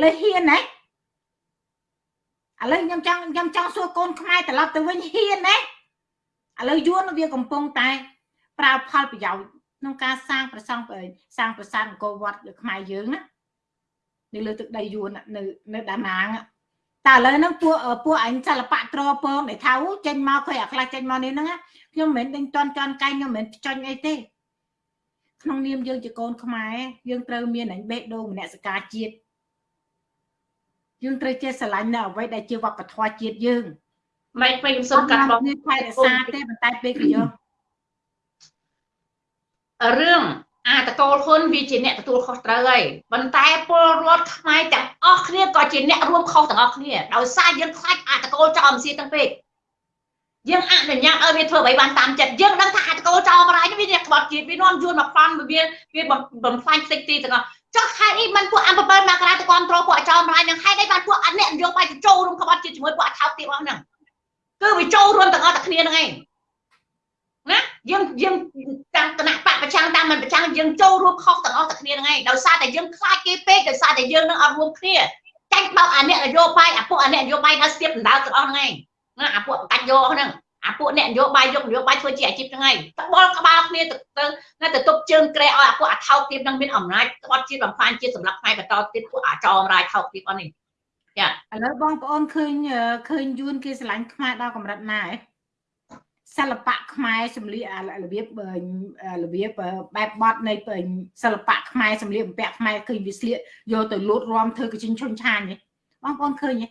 ឡូវហ៊ានណា ឥឡូវខ្ញុំចង់ខ្ញុំចង់សួរកូនខ្មែរត្រឡប់ទៅវិញហ៊ានណាឥឡូវយួនវាកំពុងតែ ប្រើផលប្រយោជន៍ក្នុងការសាងប្រសង់សាងប្រាសាទអង្គរវត្តខ្មែរយើងណានៅលើទឹកដីយួននៅនៅដាណាងតែឥឡូវហ្នឹងពួកពួកអញសិល្បៈត្រពងដែលថាចេញមកឃើញអាខ្លះចេញមកនេះហ្នឹងខ្ញុំមិនមែនដេញតន់ចន់កាយខ្ញុំមិនមែនចាញ់អីទេក្នុងនាមយើងជាកូនខ្មែរយើងត្រូវមានអញបេះដូងមនសិការជាតិ យើងត្រូវចេះស្រឡាញ់នៅអ្វីដែលជាវប្បធម៌ជាតិយើងមិនមិនខ្ញុំសុំកាត់បងនេះថែរក្សាទេប៉ុន្តែពេលក៏យករឿងអាតកូលហ៊ុនវាជាអ្នកទទួលខុសត្រូវហើយប៉ុន្តែពលរដ្ឋខ្មែរទាំងអស់គ្នាក៏ជាអ្នករួមខុសទាំងអស់គ្នាដោយសារយើងខ្លាចអាតកូលចោលមិនសៀទាំងពេកយើងអនុញ្ញាតឲ្យវាធ្វើអ្វីបានតាមចិត្តយើងដឹងថាអាតកូលចោលបរាយវាអ្នកក្បត់ជាតិវានាំយួនមកប្លន់វាវាបំផ្លាញផ្ទៃទីទាំងអស់ ចុះខែនេះមិនពួកអំ7មករាទៅគ្រប់គ្រងពួកចោលបរាយនឹងខែនេះបានពួកអអ្នកនយោបាយទៅចូលរួមក្បត់ជាតិជាមួយពួកអថោកទៀតអស់ហ្នឹងគឺវាចូលរួមទាំងអស់តែគ្នាហ្នឹងឯងណាយើងយើងតាមគណៈបកប្រចាំតាមមិនប្រចាំយើងចូលរួមខុសទាំងអស់តែគ្នាហ្នឹងឯងដោយសារតែយើងខ្លាចគេពេកដោយសារតែយើងនឹងអត់រួមគ្នាចាញ់បោកអាអ្នកនយោបាយអាពួកអាអ្នកនយោបាយដល់ស្ទាបដណ្ដើមទាំងអស់ហ្នឹងឯងណាអាពួកកាច់យកហ្នឹង អាពួកអ្នកនយោបាយយកនយោបាយធ្វើជាអាជីពហ្នឹងឯងតបល់ក្បាលគ្នាទៅទៅណាទៅទប់ជើងក្រែឲ្យអាពួកអាថោកទៀតនឹងមានអំណាចក្បត់ជាតិបំផ្លាញជាតិសម្រាប់ផ្នែកបន្តទៀតពួកអាចោមរាយថោកទៀតអស់នេះឥឡូវបងប្អូនឃើញឃើញយួនគេស្រឡាញ់ខ្មែរដល់កម្រិតណាហ៎សិល្បៈខ្មែរសម្លៀករបៀបរបៀបបែបបត់នៃសិល្បៈខ្មែរសម្លៀកបំពាក់ខ្មែរឃើញវាស្លៀកយកទៅលូតរំធ្វើកញ្ចិញ្ឈុនឆាញទេបងប្អូនឃើញទេ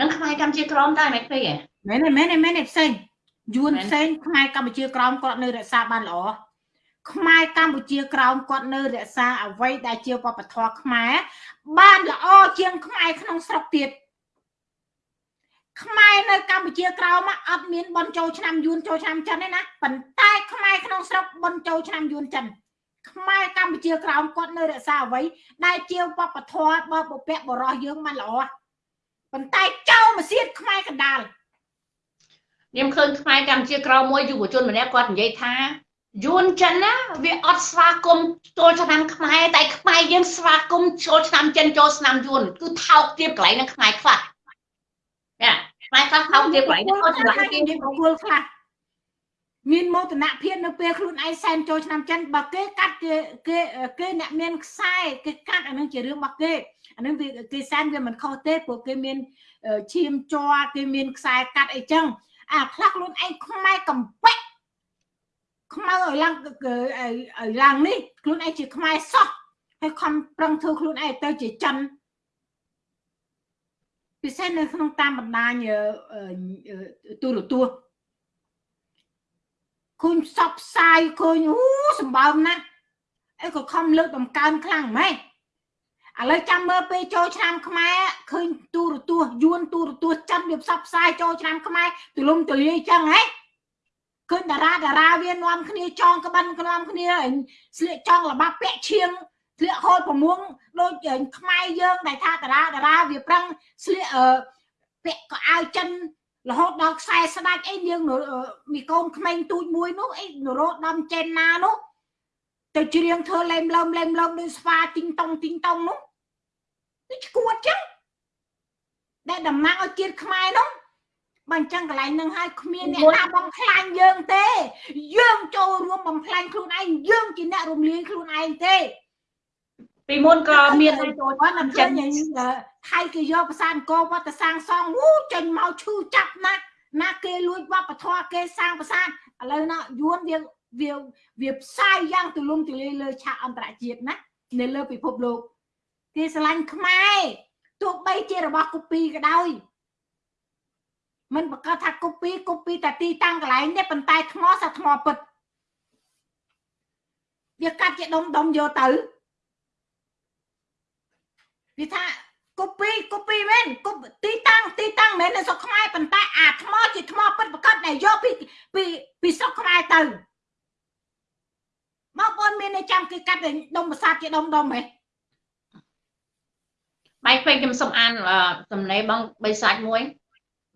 នឹងខ្មែរកម្ពុជាក្រមតែមិនឃើញហ៎មែនទេមែនទេមែនទេផ្សេង យួនផ្សេងខ្មែរកម្ពុជាក្រមគាត់នៅរក្សាបានល្អខ្មែរកម្ពុជាក្រោមគាត់នៅរក្សាអ្វីដែលជាវប្បធម៌ខ្មែរបានល្អជាងខ្មែរក្នុងស្រុកទៀតខ្មែរនៅកម្ពុជាក្រោមមកអត់មានបនចូលឆ្នាំយួនចូលឆ្នាំចិនទេណាប៉ុន្តែខ្មែរក្នុងស្រុកបនចូលឆ្នាំយួនចិនខ្មែរកម្ពុជាក្រោមគាត់នៅរក្សាអ្វីដែលជាវប្បធម៌បើបុព្វបុរសយើងមិនល្អប៉ុន្តែចោលមកសៀតខ្មែរកណ្ដាល ខ្ញុំឃើញខ្មែរកម្ពុជាក្រៅមួយយុវជនម្នាក់គាត់និយាយថាយួនចិនណាវាអត់ស្វាគមន៍ចូលឆ្នាំខ្មែរតែខ្មែរយើងស្វាគមន៍ចូលឆ្នាំចិនចូលឆ្នាំយួនគឺថោកទាបកន្លែងនឹងខ្មែរខ្លះណាខ្មែរខ្លះថោកទាបកន្លែងហ្នឹងអត់ចម្លាស់គេនិយាយប្រគល់ខ្លះមានមោទនភាពនៅពេលខ្លួនឯងសែនចូលឆ្នាំចិនបើគេកាត់គេគេគេអ្នកមានខ្សែគេកាត់អានឹងជារឿងរបស់គេអានឹងវាគេសែនវាមិនខុសទេព្រោះគេមានឈាមជ័រគេមានខ្សែកាត់អីចឹង អាខ្លះខ្លួនឯងខ្មែរកំពេចខ្មៅឲ្យឡើងឲ្យឡើងនេះខ្លួនឯងជាខ្មែរសោះហើយខំប្រឹងធ្វើខ្លួនឯងទៅជាចិនពិសេសនៅក្នុងតាមបណ្ដាញទូរទស្សន៍ឃើញផ្សព្វផ្សាយឃើញអូសម្បើមណាស់អីក៏ខំលើកតម្កើងខ្លាំងម៉េច ឥឡូវចាំមើលពេលចូលឆ្នាំខ្មែរឃើញទូរទស្សន៍យួនទូរទស្សន៍ចាំវាផ្សព្វផ្សាយចូលឆ្នាំខ្មែរទូលំទូលាយចឹងហ៎ឃើញតារាតារាវានាំគ្នាចងក្បិននាំគ្នាស្លៀកចង់លបាប់ពាក់ឈៀងស្លៀកហូលប្រមុងដូចខ្មែរយើងដែលថាតារាតារាវាប្រឹងស្លៀកពាក់កៅអៅចិនរហូតដល់ខ្សែស្ដាច់អីនាងមីកូនក្មេងទូចមួយនោះអីនរោដំចេនណានោះទៅច្រៀងធ្វើលេមលើមលេមលើមដូចស្វាទីងតុងទីងតុងនោះ នេះឈួតចឹងដែលតំណាងឲ្យជាតិខ្មែរនោះបើអញ្ចឹងកន្លែងនឹងហើយគ្មានអ្នកណាបំផ្លាញយើងទេ យើងចូលរួមបំផ្លាញខ្លួនឯងយើងជាអ្នករំលាយខ្លួនឯងទេពីមុនក៏មានចូលគាត់មិនចឹងថៃគេយកភាសាអង្គរវត្តសាងសង់វូចេញមកឈឺចាប់ណាស់ណាគេលួចវប្បធម៌គេសាងប្រាសាទឥឡូវណាយួនវាវាវាផ្សាយយ៉ាងទូលំទូលាយលើឆាកអន្តរជាតិណានៅលើពិភពលោក គេស្រឡាញ់ខ្មែរទោះបីជារបស់កូពីក៏ដោយមិនប្រកាសថាកូពីកូពីតែទីតាំងកន្លែងនេះប៉ុន្តែថ្មសាថ្មពិតវាកាត់ជាដុំដុំយកទៅវាថាកូពីកូពីមែនកូទីតាំងទីតាំងមែននៅស្រុកខ្មែរប៉ុន្តែអាថ្មជាថ្មពិតប្រកបដែលយកពីពីពីស្រុកខ្មែរទៅមកបងមានតែចាំគេកាត់ដុំប្រាសាទជាដុំដុំហ៎ បែកពេកខ្ញុំសុំអានសំណេរបងបីសាច់មួយ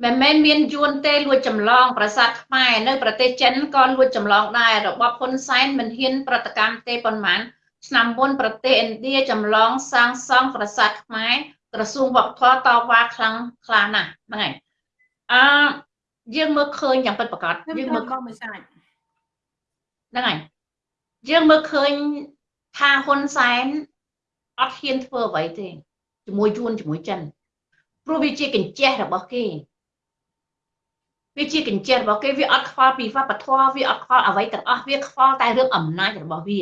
មិនមែនមានយួនទេលួចចម្លង ប្រាសាទខ្មែរនៅប្រទេសចិនក៏លួចចម្លងដែររបបហ៊ុនសែនមិនហ៊ាន ប្រតិកម្មទេប៉ុន្មានឆ្នាំមុនប្រទេសឥណ្ឌាចម្លងសាងសង់ប្រាសាទខ្មែរក្រសួងវប្បធម៌តវ៉ាខ្លាំងខ្លាំងណាស់ហ្នឹងហើយអឺយើងមើលឃើញយ៉ាងពិតប្រាកដយើងមើលកុំមិនសាច់ហ្នឹងហើយយើងមើលឃើញថាហ៊ុនសែនអត់ហ៊ានធ្វើអ្វីទេ ជាមួយយួនជាមួយចិនព្រោះវាជាកញ្ចេះរបស់គេវាជាកញ្ចេះរបស់គេវាអត់ខ្វល់ពីវប្បធម៌វាអត់ខ្វល់អ្វីទាំងអស់វាខ្វល់តែរឿងអំណាចរបស់វា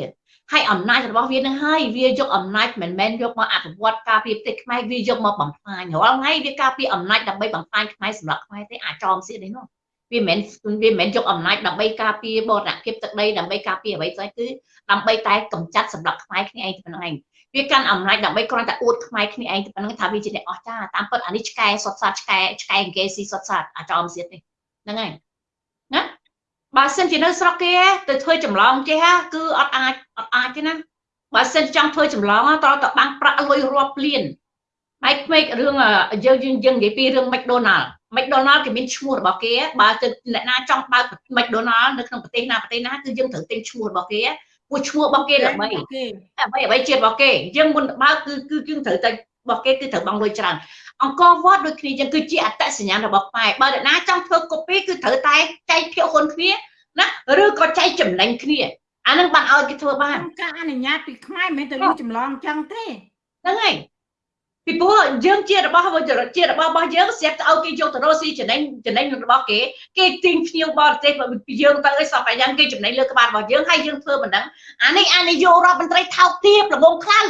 ហើយអំណាចរបស់វានឹងហើយវាយកអំណាចមិនមែនយកមកអភិវឌ្ឍការពារប្រទេសខ្មែរវាយកមកបំផ្លាញរាល់ថ្ងៃវាការពារអំណាចដើម្បីបំផ្លាញខ្មែរសម្រាប់ខ្មែរទេអាចោមសៀតនេះនោះវាមិនវាមិនមែនយកអំណាចដើម្បីការពារបរណភាពទឹកដីដើម្បីការពារអ្វីផ្សេងគឺដើម្បីតែកម្ចាត់សម្រាប់ខ្មែរគ្នាឯងតែប៉ុណ្្នឹងឯង វាកាន់អំណាចដើម្បីគ្រាន់តែអួតខ្មែរគ្នាឯងតែប៉ុណ្្នឹងថាវាជាអ្នកអស្ចារ្យតាមពិតអានេះឆ្កែសុតសាតឆ្កែឆ្កែអង្គេស៊ីសុតសាតអាចោមសៀតនេះហ្នឹងហើយណាបើសិនជានៅស្រុកគេទៅធ្វើចម្លងចេះគឺអត់អាចអត់អាចទេណាបើសិនចង់ធ្វើចម្លងត្រូវតែបាំងប្រាក់លុយរាប់លានហើយក្មេករឿងយើងយើងយើងនិយាយពីរឿង McDonald McDonald គេមានឈ្មោះរបស់គេបើទៅអ្នកណាចង់បើក McDonald នៅក្នុងប្រទេសណាប្រទេសណាគឺយើងត្រូវទិញឈ្មោះរបស់គេ ព្រោះឈ្មោះរបស់គេល្បីអ្វីអ្វីជាតិរបស់គេយើងមុនបើកគឺគឺយើងត្រូវតែរបស់គេគឺត្រូវបង់លុយច្រើនអង្គរវត្តដូចគ្នាចឹងគឺជាអត្តសញ្ញាណរបស់ខ្មែរបើអ្នកណាចង់ធ្វើ copy គឺត្រូវតែចែកភាគហ៊ុនគ្នាណាឬក៏ចែកចំណេញគ្នាអានឹងបានឲ្យគេធ្វើបានការអនុញ្ញាតពីខ្មែរមិនមែនទៅលួចចម្លងចឹងទេហ្នឹងហើយ ពីព្រោះយើងជារបស់ជារបស់របស់យើងស្រាប់ទៅឲ្យគេយកទៅរកស៊ីចំណេញចំណេញរបស់គេគេទិញភ្ញៀវបរទេសពីយើងទៅឲ្យសពយ៉ាងគេចំណេញលើក្បាលរបស់យើងហើយយើងធ្វើមិនដឹងអានេះអានេះយករដ្ឋមន្ត្រីថោកទាបល្ងងខ្លៅ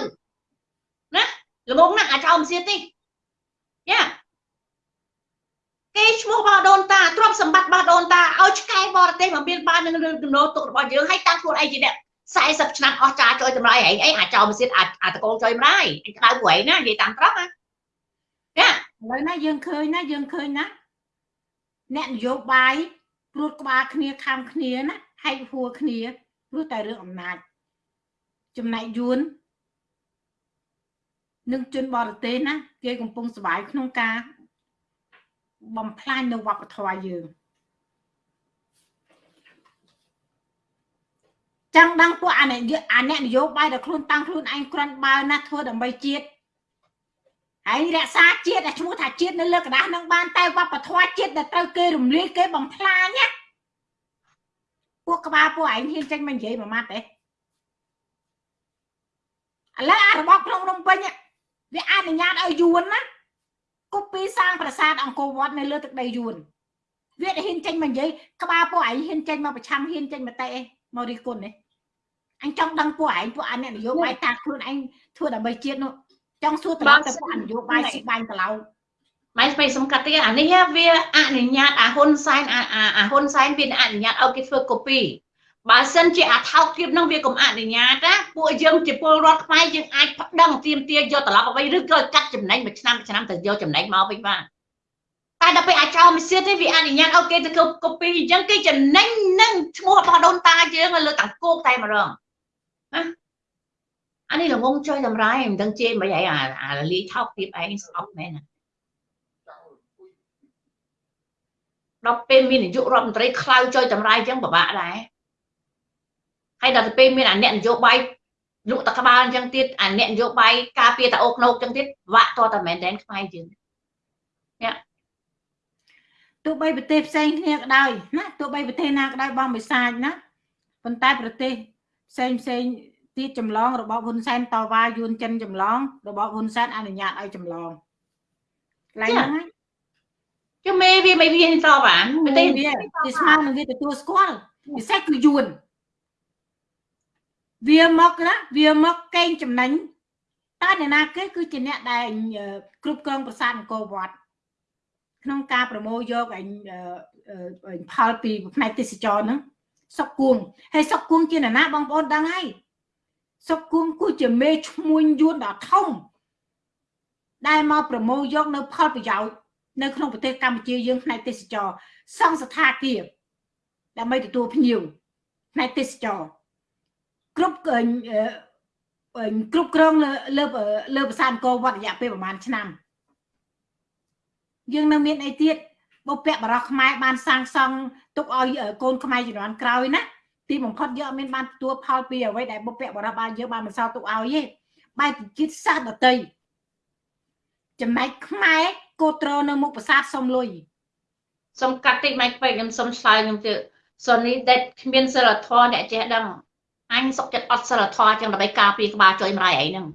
ណាល្ងងណាស់អាចអោមសៀតនេះយ៉ាគេឈ្មោះរបស់ដូនតាទ្រព្យសម្បត្តិរបស់ដូនតាឲ្យឆ្កែបរទេសមកមានបាននឹងរឿងទំនោរទុករបស់យើងឲ្យតាំងខ្លួនឯងជាអ្នក 40ឆ្នាំអស់ចាចុយតម្លៃហែងអីអាចោលមិនទៀតអាចអាតកូនចុយម្ដាយក្តៅព្រៃណានិយាយតាមត្រង់ណាណាឥឡូវណាយើងឃើញណាយើងឃើញណាអ្នកនយោបាយព្រួតក្បាលគ្នាខាំគ្នាណាហែកហួរគ្នាព្រោះតែរឿងអំណាចចំណែកយួននឹងជនបរទេសណាគេកំពុងសុបាយក្នុងការបំផ្លាញនៅវប្បធម៌យើង ចាំងដឹងពួកអាអ្នកអាអ្នកនយោបាយដែលខ្លួនតាំងខ្លួនឯងគ្រាន់បើណាធ្វើដើម្បីជាតិហើយរក្សាជាតិតែឈ្មោះថាជាតិនៅលើกระดาษនឹងបានតែវប្បធម៌ជាតិដែលត្រូវគេរំលាយគេបំផ្លាញណាពួកក្បាលពួកឯងហ៊ានចេញមកនិយាយមួយម៉ាត់ទេឥឡូវអារបបក្នុងរំពេញវាអនុញ្ញាតឲ្យយួនណាគប់ពីសាងប្រាសាទអង្គរវត្តនៅលើទឹកដីយួនវាហ៊ានចេញមកនិយាយក្បាលពួកឯងហ៊ានចេញមកប្រឆាំងហ៊ានចេញមកតេ មករីគុណនេះអញចង់ដឹងពួកឯងពួកអអ្នកនយោបាយតាខ្លួនឯងធ្វើដើម្បីជាតិនោះចង់សួរត្រង់ទៅពួកនយោបាយស៊ីបាញ់កន្លោម៉ែស្បៃសំកាត់ទៀតអានេះវាអនុញ្ញាតអាហ៊ុនសែនអាអាហ៊ុនសែនវាអនុញ្ញាតឲ្យគេធ្វើកូពីបើសិនជាអាថោកធៀបនឹងវាកុំអនុញ្ញាតណាពួកយើងជាពលរដ្ឋខ្មែរយើងអាចប្តឹងទាមទារយកត្រឡប់អ្វីឬក៏កាត់ចំណេញមួយឆ្នាំមួយឆ្នាំទៅយកចំណេញមកវិញបាន តែដល់ពេលអាចោមិនសៀតទេវាអនុញ្ញាតឲ្យគេទៅកូពីអញ្ចឹងគេចំណេញនឹងឈ្មោះរបស់ដូនតាយើងលើទាំងគោកតែម្ដងណាអានេះល្ងងចុយតម្រៃមិនដឹងជេរមិនអីអាអាលីថោកទៀតឯងស្អប់មែនណាដល់ពេលមាននាយករដ្ឋមន្ត្រីខ្លៅចុយតម្រៃអញ្ចឹងពិបាកដែរហើយដល់ទៅពេលមានអាអ្នកនយោបាយលក់តក្បាលអញ្ចឹងទៀតអាអ្នកនយោបាយការពារតាអូក្នោកអញ្ចឹងទៀតវាក់តតែមែនតែនខ្មែរយើងនេះ ទោះបីប្រទេសផ្សេងគ្នាក៏ដោយណាទោះបីប្រទេសណាក៏ដោយបងបិសាចណាប៉ុន្តែប្រទេសផ្សេងផ្សេងទៀតចម្លងរបបហ៊ុនសែនតវ៉ាយួនចិនចម្លងរបបហ៊ុនសែនអនុញ្ញាតឲ្យចម្លងកន្លែងហ្នឹងហើយជុំមេវាមិនមានតបអាប្រទេសវាវាស្មើនឹងវាទទួលស្គាល់ពិសេសគឺយួនវាមកណាវាមកកេងចំណេញតើអ្នកណាគេគឺជាអ្នកដែលគ្រប់គ្រងប្រាសាទអង្គរវត្ត ក្នុងការប្រមូលយកអញផលពីផ្នែកទេសចរហ្នឹងសុកគួងហើយសុកគួងជាអ្នកណាបងប្អូនដឹងហើយសុកគួងគឺជាមេឈ្មួញយួនដ៏ធំដែលមកប្រមូលយកនៅផលប្រយោជន៍នៅក្នុងប្រទេសកម្ពុជាយើងផ្នែកទេសចរសង់ស្ថានភាពដើម្បីទទួលភ្ញៀវផ្នែកទេសចរគ្រប់គ្រប់គ្រងលើលើលើប្រាសាទអង្គរវត្តរយៈពេលប្រហែលឆ្នាំ យើងនៅមានអីទៀតបុព្វបរោះខ្មែរបានសាងសង់ទុកឲ្យកូនខ្មែរជំនាន់ក្រោយណាទីបំផុតយើងអត់មានបានទទួលផលពីអ្វីដែលបុព្វបរោះបានយើងបានបន្សល់ទុកឲ្យទេបែរជាតិសាសដតីចំណែកខ្មែរគោត្រនៅមុខប្រាសាទសុំលុយសុំកាត់តិចម៉ែពេកខ្ញុំសុំឆ្លើយខ្ញុំទៅសូនេះដែលគ្មានសិលធម៌អ្នកចេះដឹងអញសុកចិត្តអត់សិលធម៌ចឹងដើម្បីការពារក្បាលចុយម្រាយអីហ្នឹង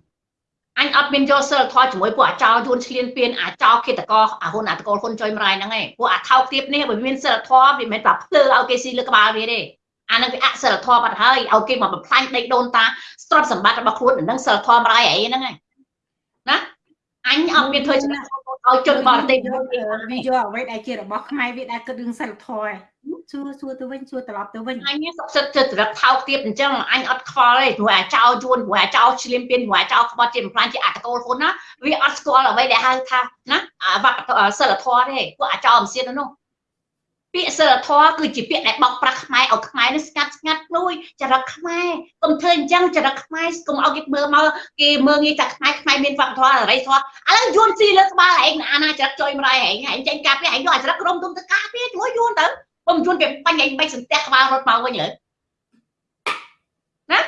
អញអត់មានយកសិលធម៌ជាមួយពួកអាចោយួនឆ្លៀនពៀនអាចោឃាតកោអាហ៊ុនអាតកូលហ៊ុនចុយម្រាយហ្នឹងឯងពួកអាថោកទៀតនេះវាមានសិលធម៌វាមិនមែនប្រាប់ភ្លើឲ្យគេស៊ីលើក្បាលវាទេអានឹងវាអសិលធម៌បាត់ហើយឲ្យគេមកបំផ្លាញដីដូនតាស្ទ្រព្យសម្បត្តិរបស់ខ្លួននឹងសិលធម៌ម្រាយអីហ្នឹងឯងណាអញអត់មានធ្វើចំណេះឲ្យជនបរទេសវាយកអ្វីដែលជារបស់ខ្មែរវាដែលគិតរឿងសិលធម៌ សួរសួរទៅវិញសួរត្រឡប់ទៅវិញអញសុខចិត្តចិត្តរឹកថោកទៀតអញ្ចឹងអញអត់ខ្វល់ទេព្រោះអាចោយួនព្រោះអាចោឆ្លៀមពៀនព្រោះអាចោក្បត់ជាបំផ្លាញជាអតកូលហ៊ុនណាវាអត់ស្គាល់អ្វីដែលហៅថាណាវប្បសិលធម៌ទេពួកអាចោមិនសៀននោះពាក្យសិលធម៌គឺជាពាក្យដែលបោកប្រាស់ខ្មែរឲ្យខ្មែរនេះស្ងាត់ស្ងាត់ព្រួយចរិតខ្មែរកុំធ្វើអញ្ចឹងចរិតខ្មែរកុំឲ្យគេមើលមកគេមើលងាយតែខ្មែរខ្មែរមានវប្បធម៌អរិយធម៌ឥឡូវយួនស៊ីលើក្បាលឯងអាណាចរិតចុយម្ដាយឯងឯងចេញកាប់ឯងយកចរិតក្រុមទុំទៅកាប់វាជួយយួនទៅ ពុំយួនគេបាញ់ឯងបាច់សន្ទះក្បាលរត់មកវិញលើណា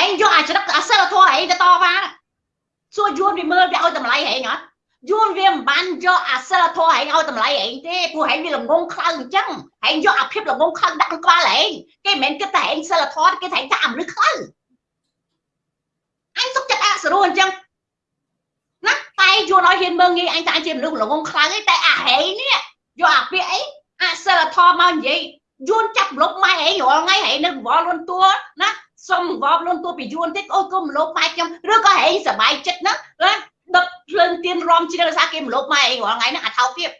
ឯងយកអាចរិតអសិលធម៌ឯងទៅតវ៉ាសួរយួនវាមើលវាឲ្យតម្លៃឯងអត់យួនវាមិនបានយកអាសិលធម៌ឯងឲ្យតម្លៃឯងទេព្រោះឯងវាល្ងងខ្លៅអញ្ចឹងឯងយកអាភាពល្ងងខ្លៅដាក់ក្នុងក្បាលឯងគេមិនមែនគិតតែឯងសិលធម៌គេតែថាមនុស្សខ្លៅអញសុកចិត្តអសរុអញ្ចឹងណាតែយួនឲ្យហ៊ានមើងងាយអញតែជាមនុស្សល្ងងខ្លៅឯងតែអាហេនេះយកអាពាក្យអី អាសិលធម៌មកនិយាយយួនចាប់លុបម៉ែឯងរាល់ថ្ងៃឯងនៅវល់លួនតួណាសុំវល់លួនតួពីយួនតិចអូយគុំលុបម៉ែខ្ញុំឬក៏ឯងសบายចិត្តណាណាដឹកភ្លើងទៀនរំជ្រៅសាគេមលោកម៉ែអីរាល់ថ្ងៃហ្នឹងអាថោកទៀត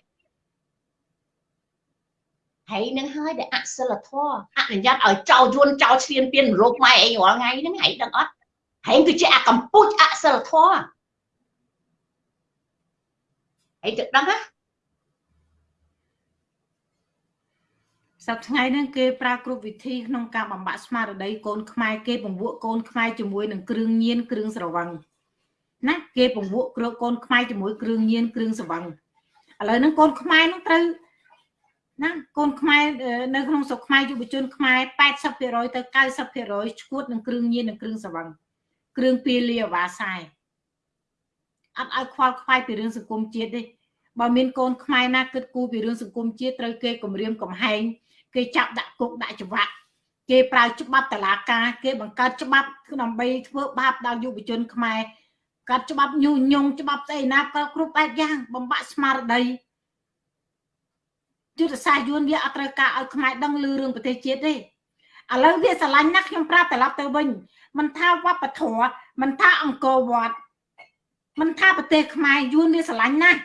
ហើយនឹងហើយដែលអសិលធម៌អនុញ្ញាតឲ្យចោលយួនចោលឈ្លានពានរោគម៉ែឯងរាល់ថ្ងៃហ្នឹងហើយដឹងអត់ហើយគឺជាអាកម្ពុជាអសិលធម៌ហើយទៅដឹងណា សប្តាហ៍ថ្ងៃហ្នឹងគេប្រើគ្រប់វិធីក្នុងការបំបាក់ស្មារតីកូនខ្មែរគេពង្វក់កូនខ្មែរជាមួយនឹងគ្រឿងញៀនគ្រឿងស្រវឹងណាគេពង្វក់គ្រូកូនខ្មែរជាមួយគ្រឿងញៀនគ្រឿងស្រវឹងឥឡូវហ្នឹងកូនខ្មែរហ្នឹងត្រូវណាកូនខ្មែរនៅក្នុងស្រុកខ្មែរយុវជនខ្មែរ80%ទៅ90%ឈួតនឹងគ្រឿងញៀននិងគ្រឿងស្រវឹងគ្រឿងពាលាអាវ៉ាសែអត់ឲ្យខ្វល់ខ្វាយពីរឿងសង្គមជាតិទេបើមានកូនខ្មែរណាគិតគូរពីរឿងសង្គមជាតិត្រូវគេគម្រាមកំហែង គេចាប់ដាក់គុកដាក់ច្បាប់គេប្រើច្បាប់តឡាការ គេបង្កើតច្បាប់ដើម្បីធ្វើបាបដល់យុវជនខ្មែរកាត់ច្បាប់ញុះញង់ច្បាប់ស្អីណាក៏គ្រប់បែបយ៉ាងបំបាក់ស្មារតីយុទ្ធសាស្ត្រយួនវាអត់ត្រូវការឲ្យខ្មែរដឹងលឺរឿងប្រទេសជាតិទេឥឡូវវាស្រឡាញ់ណាស់ខ្ញុំប្រាប់ត្រឡប់ទៅវិញមិនថាវប្បធម៌មិនថាអង្គរវត្តមិនថាប្រទេសខ្មែរយួនវាស្រឡាញ់ណាស់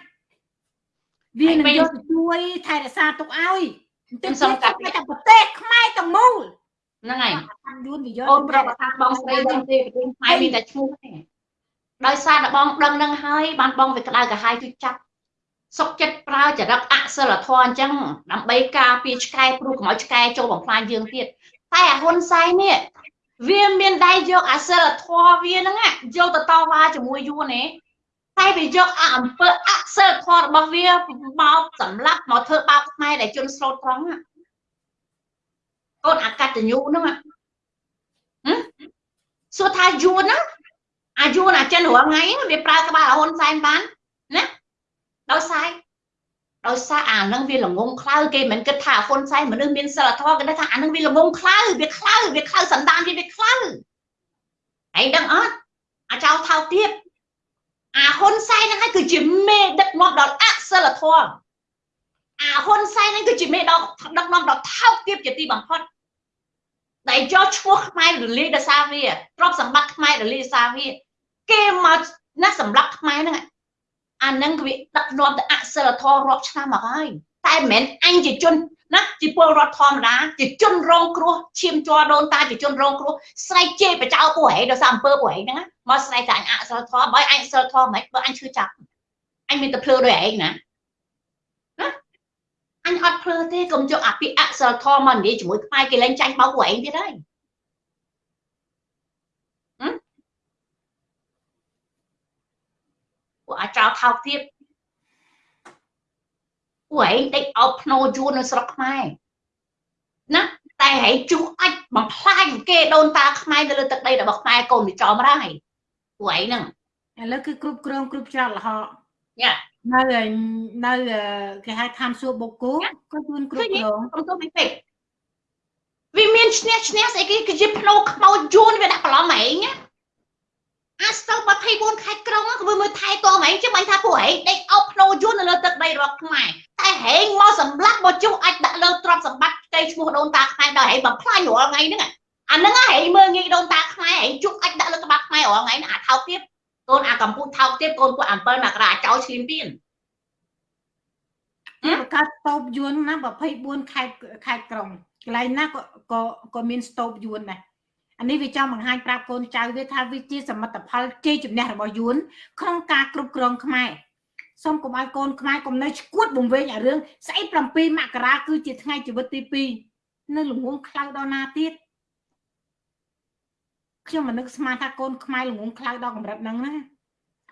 វានឹងយកទៅជួយថែរក្សាទុកឲ្យ ខ្ញុំសូមកាត់តែប្រទេសខ្មែរទាំងមូលហ្នឹងហើយយួនវាយកអូនប្រាប់ថាបងស្រីដឹងទេប្រទេសខ្មែរមានតែឈ្មោះទេដោយសារតែបងដឹងនឹងហើយបានបងវាក្តៅក្រហាយជួយចាប់សុកចិត្តប្រើចរិតអសិលធម៌អញ្ចឹងដើម្បីការពារឆ្កែព្រោះកុំឲ្យឆ្កែចូលបំផ្លាញយើងទៀតតែអាហ៊ុនសែននេះវាមានដៃយកអសិលធម៌វាហ្នឹងយកទៅតវ៉ាជាមួយយួនទេ តែវាយកអាអំពើអសិលធម៌របស់វាមកសម្លាប់មកធ្វើបាបខ្មែរដែលជន់ស្លូតត្រង់កូនអកតញ្ញូហ្នឹងសួរថាយួនណាអាយួនអាចិនរាល់ថ្ងៃវាប្រើក្បាលហ៊ុនសែនបានណាដោយសារដោយសារអានឹងវាល្ងងខ្លៅគេមិនគិតថាហ៊ុនសែនមនុស្សមានសិលធម៌គេថាអានឹងវាល្ងងខ្លៅវាខ្លៅវាខ្លៅសន្តានវាវាខ្លៅហើយដឹងអត់អាចោថោកទៀត អាហ៊ុនសែនហ្នឹងហើយគឺជាមេដឹកនាំដល់អសិលធម៌អាហ៊ុនសែនហ្នឹងគឺជាមេដល់ដឹកនាំដល់ថោកទាបជាទីបំផុតដែលយកឈ្មោះខ្មែររលាយដោយសារវាទ្រព្យសម្បត្តិខ្មែររលាយដោយសារវាគេមកណាសម្រាប់ខ្មែរហ្នឹងអានឹងវាដឹកនាំទៅអសិលធម៌រាប់ឆ្នាំមកហើយតែមិនមែនអញជាជន ណាជាពលរដ្ឋធម្មតាជាជនរងគ្រោះឈាមជាប់ដូនតាជាជនរងគ្រោះស្រែកជេរបចោពួកឯងដោយសារអំពើពួកឯងហ្នឹងមកស្រែកតែអញអសិលធម៌បើអញអសិលធម៌មិនបើអញឈឺចាប់អញមានតែភ្លឺដោយឯងណាណាអញអត់ភ្លឺទេកុំយកអាពាក្យអសិលធម៌មកនិយាយជាមួយខ្មែរគេលែងចាញ់បោកពួកឯងទៀតហើយពួកអាចោលថោកទៀត ពួកឯងដេកអោបភ្នោយួននៅស្រុកខ្មែរណាតែហែងជុះអាចបំផ្លាញគេដូនតាខ្មែរទៅលើទឹកដីរបស់ខ្មែរកូនវាចោមរាយពួកឯងហ្នឹងឥឡូវគឺគ្រប់គ្រងគ្រប់ច្រត់លហកយ៉ានៅនៅគេហៅឋានសួគ៌បុកគោក៏យួនគ្រប់គ្រងខ្ញុំទៅពេកវាមានឈ្នះឈ្នះស្អីគេគឺជាភ្នោខ្មោចយួនវាដាក់ប្រឡំឯងណា អាស្ទើរ24ខេត្តក្រុងក៏មើលថែទាំហែងចឹងបាញ់ថាពួកហែងដេកអោបភ្នោយួននៅលើទឹកដីរបស់ខ្មែរតែហែងមកសម្លាប់មកជុះអាចដាក់លើទ្រព្យសម្បត្តិផ្ទៃឈ្មោះដូនតាខ្មែរដល់ហែងបំផ្លាញរាល់ថ្ងៃហ្នឹងអាហ្នឹងហែងមើលងាយដូនតាខ្មែរហែងជុះអាចដាក់លើក្បាលខ្មែររាល់ថ្ងៃអាថោកទៀតកូនអាកំពូតថោកទៀតកូនពួក7មករាចោលឈ្លានពានបង្កើតស្តូបយួនណា24ខេត្តខេត្តក្រុងកន្លែងណាក៏ក៏ក៏មានស្តូបយួនដែរ អានេះវាចង់បង្ហាញប្រាប់កូនចៅវាថាវាជាសមិទ្ធផលជ័យជំនះរបស់យួនក្នុងការគ្រប់គ្រងខ្មែរសូមកុំឲ្យកូនខ្មែរកុំនៅឈួតបំវែងអារឿងស្អី7មករាគឺជាថ្ងៃជីវិតទី2នៅល្ងងខ្លៅដល់ណាទៀតខ្ញុំមិននឹកស្មានថាកូនខ្មែរល្ងងខ្លៅដល់កម្រិតហ្នឹងណា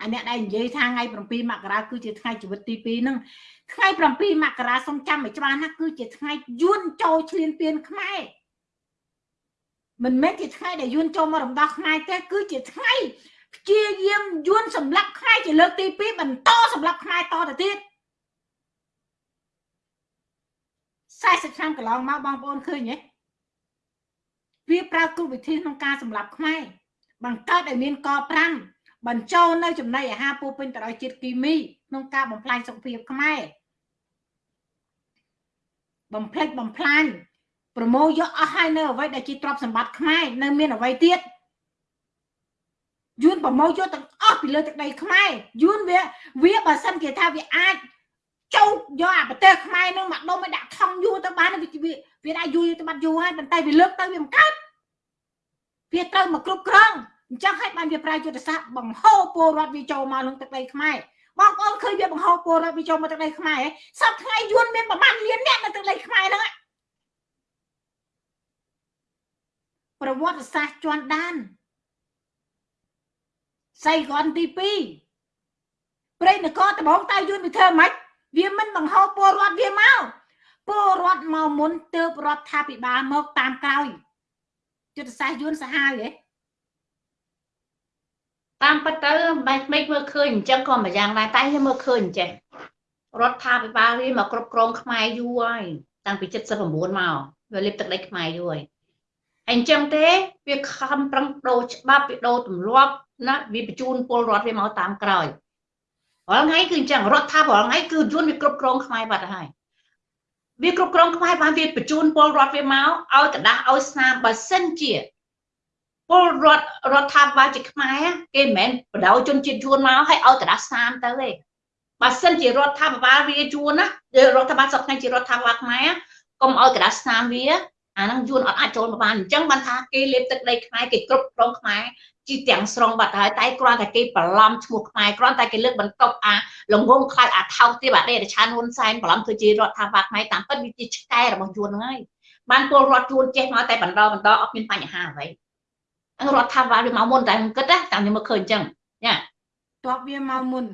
អាអ្នកដែលនិយាយថាថ្ងៃ7មករាគឺជាថ្ងៃជីវិតទី2ហ្នឹងថ្ងៃ7មករាសូមចាំឲ្យច្បាស់ណាគឺជាថ្ងៃយួនចូលឈ្លានពានខ្មែរ មិនមែនជាថ្ងៃដែលយួនចូលមករំដោះខ្មែរទេគឺជាថ្ងៃព្យាយាមយួនសម្លាប់ខ្មែរជាលើកទី2បន្តសម្លាប់ខ្មែរតទៅទៀត40ឆ្នាំកន្លងមកបងប្អូនឃើញទេវាប្រើគ្រប់វិធីក្នុងការសម្លាប់ខ្មែរបង្កើតឲ្យមានក5បញ្ចូលនៅចំណីអាហារពោពេញទៅដោយជាតិគីមីក្នុងការបំផ្លាញសុខភាពខ្មែរបំផ្លិចបំផ្លាញ ប្រមូលយកអស់ហើយនៅអ្វីដែលជាទ្រព្យសម្បត្តិខ្មែរនៅមានអ្វីទៀតយួនប្រមូលយកទាំងអស់ពីលើទឹកដីខ្មែរយួនវាវាបើសិនគេថាវាអាចចូលយកអាប្រទេសខ្មែរនឹងមកដុំឲ្យដាក់ថងយួរទៅបានវាវាដាក់យួរទៅបាត់យូរហើយប៉ុន្តែវាលើកទៅវាមិនកើតវាត្រូវមកគ្រប់គ្រងអញ្ចឹងហើយបានវាប្រើយុទ្ធសាស្ត្របង្ហូរពលរដ្ឋវាចូលមកនឹងទឹកដីខ្មែរបងប្អូនឃើញវាបង្ហូរពលរដ្ឋវាចូលមកទឹកដីខ្មែរសប្ថ្ងៃយួនមានប្រមាណលានអ្នកនៅទឹកដីខ្មែរហ្នឹង ប្រវត្តិសាស្ត្រជន់ដានសៃកនទី2ព្រៃនគរដំបងតៃយួនវាធ្វើម៉េចវាមិនបង្ហូរពលរដ្ឋវាមកពលរដ្ឋមកមុនទើបរដ្ឋាភិបាលមកតាមក្រោយយុទ្ធសាស្ត្រយួនសាហាវហ៎តាមពិតទៅបែបមិនមើលឃើញអញ្ចឹងក៏មួយយ៉ាងដែរតែខ្ញុំមើលឃើញអញ្ចឹងរដ្ឋាភិបាលវាមកគ្រប់គ្រងខ្មែរយូរហើយតាំងពី79មកវាលេបទឹកដីខ្មែរយូរហើយ អញ្ចឹងទេវាខំប្រឹងដូរច្បាប់វាដូរទម្លាប់ណាវាបញ្ជូនពលរដ្ឋវាមកតាមក្រោយរាល់ថ្ងៃគឺអញ្ចឹងរដ្ឋថារាល់ថ្ងៃគឺយន្តវាគ្រប់គ្រងខ្មែរបាត់ហើយវាគ្រប់គ្រងខ្មែរបានវាបញ្ជូនពលរដ្ឋវាមកឲ្យកដាស់ឲ្យស្នាមបើសិនជាពលរដ្ឋរដ្ឋាភិបាលជាខ្មែរគេមិនមែនបដៅជនជាតិយួនមកឲ្យឲ្យកដាស់ស្នាមទៅទេបើសិនជារដ្ឋាភិបាលវាយួនណារដ្ឋាភិបាលសពថ្ងៃជារដ្ឋាភិបាលខ្មែរកុំឲ្យកដាស់ស្នាមវា អាហ្នឹងយួនអត់អាចចូលមកបានអញ្ចឹងបានថាគេលេបទឹកដីខ្មែរគេគ្រប់គ្រងខ្មែរជីទាំងស្រុងបាត់ហើយតែគ្រាន់តែគេបន្លំឈ្មោះខ្មែរគ្រាន់តែគេលើកបន្ទប់អាលងងខ្លាចអាថោកទៀតអាដេរឆានហ៊ុនសែនបន្លំធ្វើជារដ្ឋាភិបាលខ្មែរតាមពិតវាជាឆ្កែរបស់យួនហ្នឹងហើយបានពលរដ្ឋយួនចេះមកតែបន្តបន្តអត់មានបញ្ហាអ្វីរដ្ឋាភិបាលវាមកមុនតែខ្ញុំគិតណាតាមខ្ញុំមកឃើញអញ្ចឹងញ៉ាតបវាមកមុន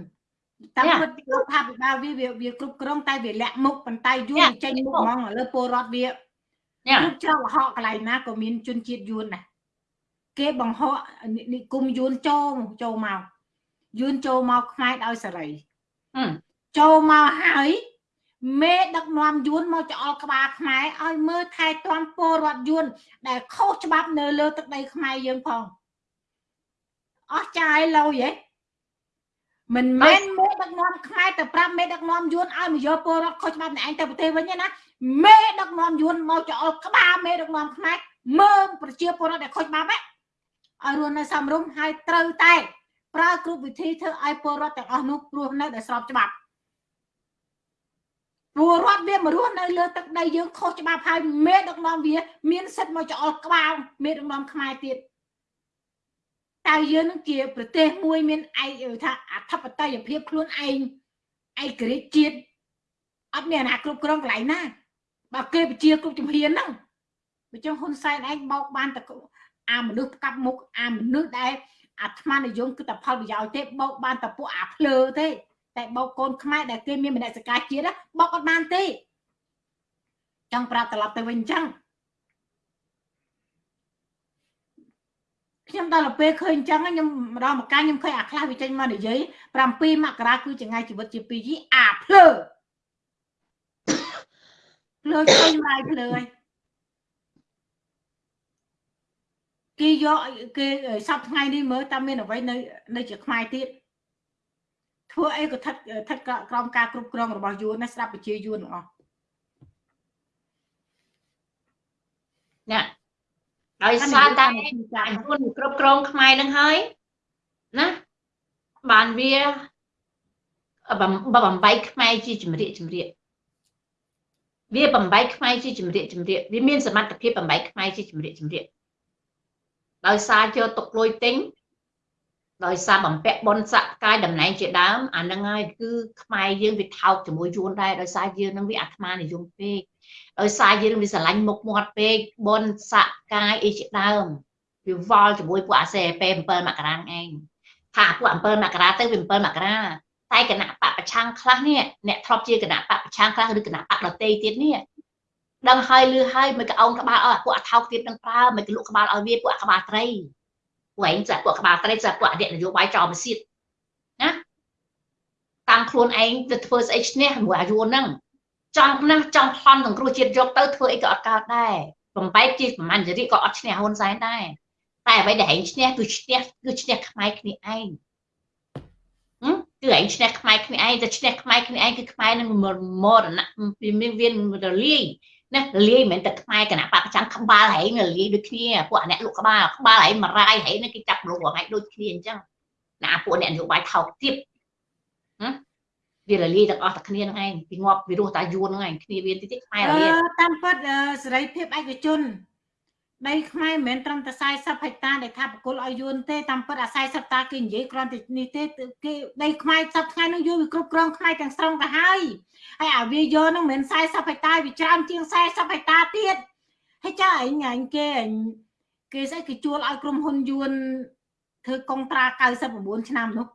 តាមពិតរដ្ឋាភិបាលវាវាគ្រប់គ្រងតែវាលាក់មុខប៉ុន្តែយួនចេញមុខហ្មងលើពលរដ្ឋវាគ្រប់ច្រកលហកកន្លែងណាក៏មានជនជាតិយួនដែរគេបង្ហកនិគមយួនចូលចូលមកយួនចូលមកខ្មែរដោយសេរីចូលមកហើយមេដឹកនាំយួនមកចោលក្បាលខ្មែរឲ្យមើលថែទាំពលរដ្ឋយួន ដែលខុសច្បាប់នៅលើទឹកដីខ្មែរយើងផងអស់ចាយលុយហ៎ មិនមែនមេដឹកនាំខ្មែរទៅប្រាប់មេដឹកនាំយួនឲ្យមកយកពលរដ្ឋខុសច្បាប់អ្នកឯងទៅប្រទេសវិញណាមេដឹកនាំយួនមកចោលក្បាលមេដឹកនាំខ្មែរមើលប្រជាពលរដ្ឋដែលខុសច្បាប់ហ្នឹងឲ្យរស់នៅសមរម្យហើយត្រូវតែប្រើគ្រប់វិធីធ្វើឲ្យពលរដ្ឋទាំងអស់នោះរស់នៅដោយស្របច្បាប់ពលរដ្ឋវាមករស់នៅលើទឹកដីយើងខុសច្បាប់ហើយមេដឹកនាំវា មានសិទ្ធិមកចោលក្បាលមេដឹកនាំខ្មែរទៀត តើយើងនឹងជាប្រទេសមួយមានឯកថាអធិបតេយ្យភាពខ្លួនឯងឯករាជ្យជាតិអត់មានអាណាគ្រប់គ្រងកន្លែងណាបើគេពជាគ្រប់ជំហានហ្នឹងអញ្ចឹងហ៊ុនសែនឯងបោកបានតែអាមនុស្សផ្កាប់មុខអាមនុស្សដែលអាត្មានិយមគឺតែផលប្រយោជន៍ទេបោកបានតែពួកអាភ្លើទេតែបោកកូនខ្មែរដែលគេមានមនសិការជាតិបោកអត់បានទេចង់ប្រាប់ត្រឡប់ទៅវិញអញ្ចឹង ខ្ញុំដល់ទៅពេលឃើញអញ្ចឹងខ្ញុំម្ដងម្កាលខ្ញុំឃើញអាខ្លះវាចេញមកនិយាយ7មករាគឺចង្ងាយជីវិតជា2យីអាភ្លើភ្លើឃើញមកភ្លើហើយគេយកគេសប្ថ្ងៃនេះមើលតាមមានអ្វីនៅនៅជាខ្មែរទៀតធ្វើអីក៏ថិតថិតក្រោមការគ្រប់គ្រងរបស់យួនណាស្ដាប់ប្រជាយួនទាំងអស់ណា ដោយសារតែយួនគ្រប់គ្រងខ្មែរនឹងហើយណាបានវាបំបីខ្មែរជាជំរាកជំរាកវាបំបីខ្មែរជាជំរាកជំរាកវាមានសមត្ថភាពបំបីខ្មែរជាជំរាកជំរាកដោយសារយកទុកលុយទិញដោយសារបំពាក់បនសក្កាយតំណែងជាដើមអានឹងហើយគឺខ្មែរយើងវាថោកជាមួយយួនដែរដោយសារយើងនឹងវាអាត្មានិយមពេក ដោយសារយើងវាស្រឡាញ់មុខមាត់ពេកបនសក្កាយអីជាដើមវាវល់ជាមួយពួកអាសេពេ7មករាឯងថាពួក7មករាទៅវា7មករាតែគណៈបពប្រឆាំងខ្លះនេះអ្នកធ្លាប់ជាគណៈបពប្រឆាំងខ្លះឬគណៈបកដតេទៀតនេះដឹងហើយលឺហើយមិនក៏អោនក្បាលឲ្យពួកអាថោកទៀតនឹងប្រើមិនក៏លក់ក្បាលឲ្យវាពួកអាក្បាលត្រីពួកឯងចាក់ពួកក្បាលត្រីចាក់ពួកអធិនយោបាយចោលមកសៀតណាតាំងខ្លួនឯងទៅធ្វើស្អីឈ្នះមួយអាយុហ្នឹង ចង់ណាស់ចង់ប្លន់សង្គ្រោះជាតិយកទៅធ្វើអីក៏អត់កើតដែរបំបែកជាប្រមាណចរិតក៏អត់ឈ្នះហ៊ុនសែនដែរតែអ្វីដែលឯងឈ្នះគឺឈ្នះគឺឈ្នះខ្មែរគ្នាឯងគឺឯងឈ្នះខ្មែរគ្នាឯងតែឈ្នះខ្មែរគ្នាឯងគឺខ្មែរនឹងមរណៈវាមានវារលាយណាលាយមិនមែនតែខ្មែរគណៈបកប្រចាំក្បាលហែងលាយដូចគ្នាពួកអ្នកលក់ក្បាលក្បាលហែងមរាយហែងគេចាប់លងហែងដូចគ្នាអញ្ចឹងណាពួកអ្នកនយោបាយថោកទៀតណា វារលាយទាំងអស់តែគ្នាហ្នឹងឯងពីងាប់វិរោះតាយួនហ្នឹងឯងគ្នាវាតិចតិចខ្មែររអឺលាយតាមពិតអឺសេរីភាពឯកជនដីខ្មែរមិនមែនត្រឹមតែ40ហិកតាដែលថាបកគលឲ្យយួនទេតាមពិតអា40តាគេនិយាយគ្រាន់តែនេះទេគេដីខ្មែរសប្តាហ៍ថ្ងៃនោះយួនវាគ្រប់គ្រងខ្មែរទាំងស្រុងទៅហើយហើយអាវាយកហ្នឹងមិនមែន40ហិកតាវាច្រើនជាង40ហិកតាទៀតហើយចាអញអញគេអញគេស្អីគេជួលឲ្យក្រុមហ៊ុនយួនធ្វើកុងត្រា99ឆ្នាំនោះកអឺ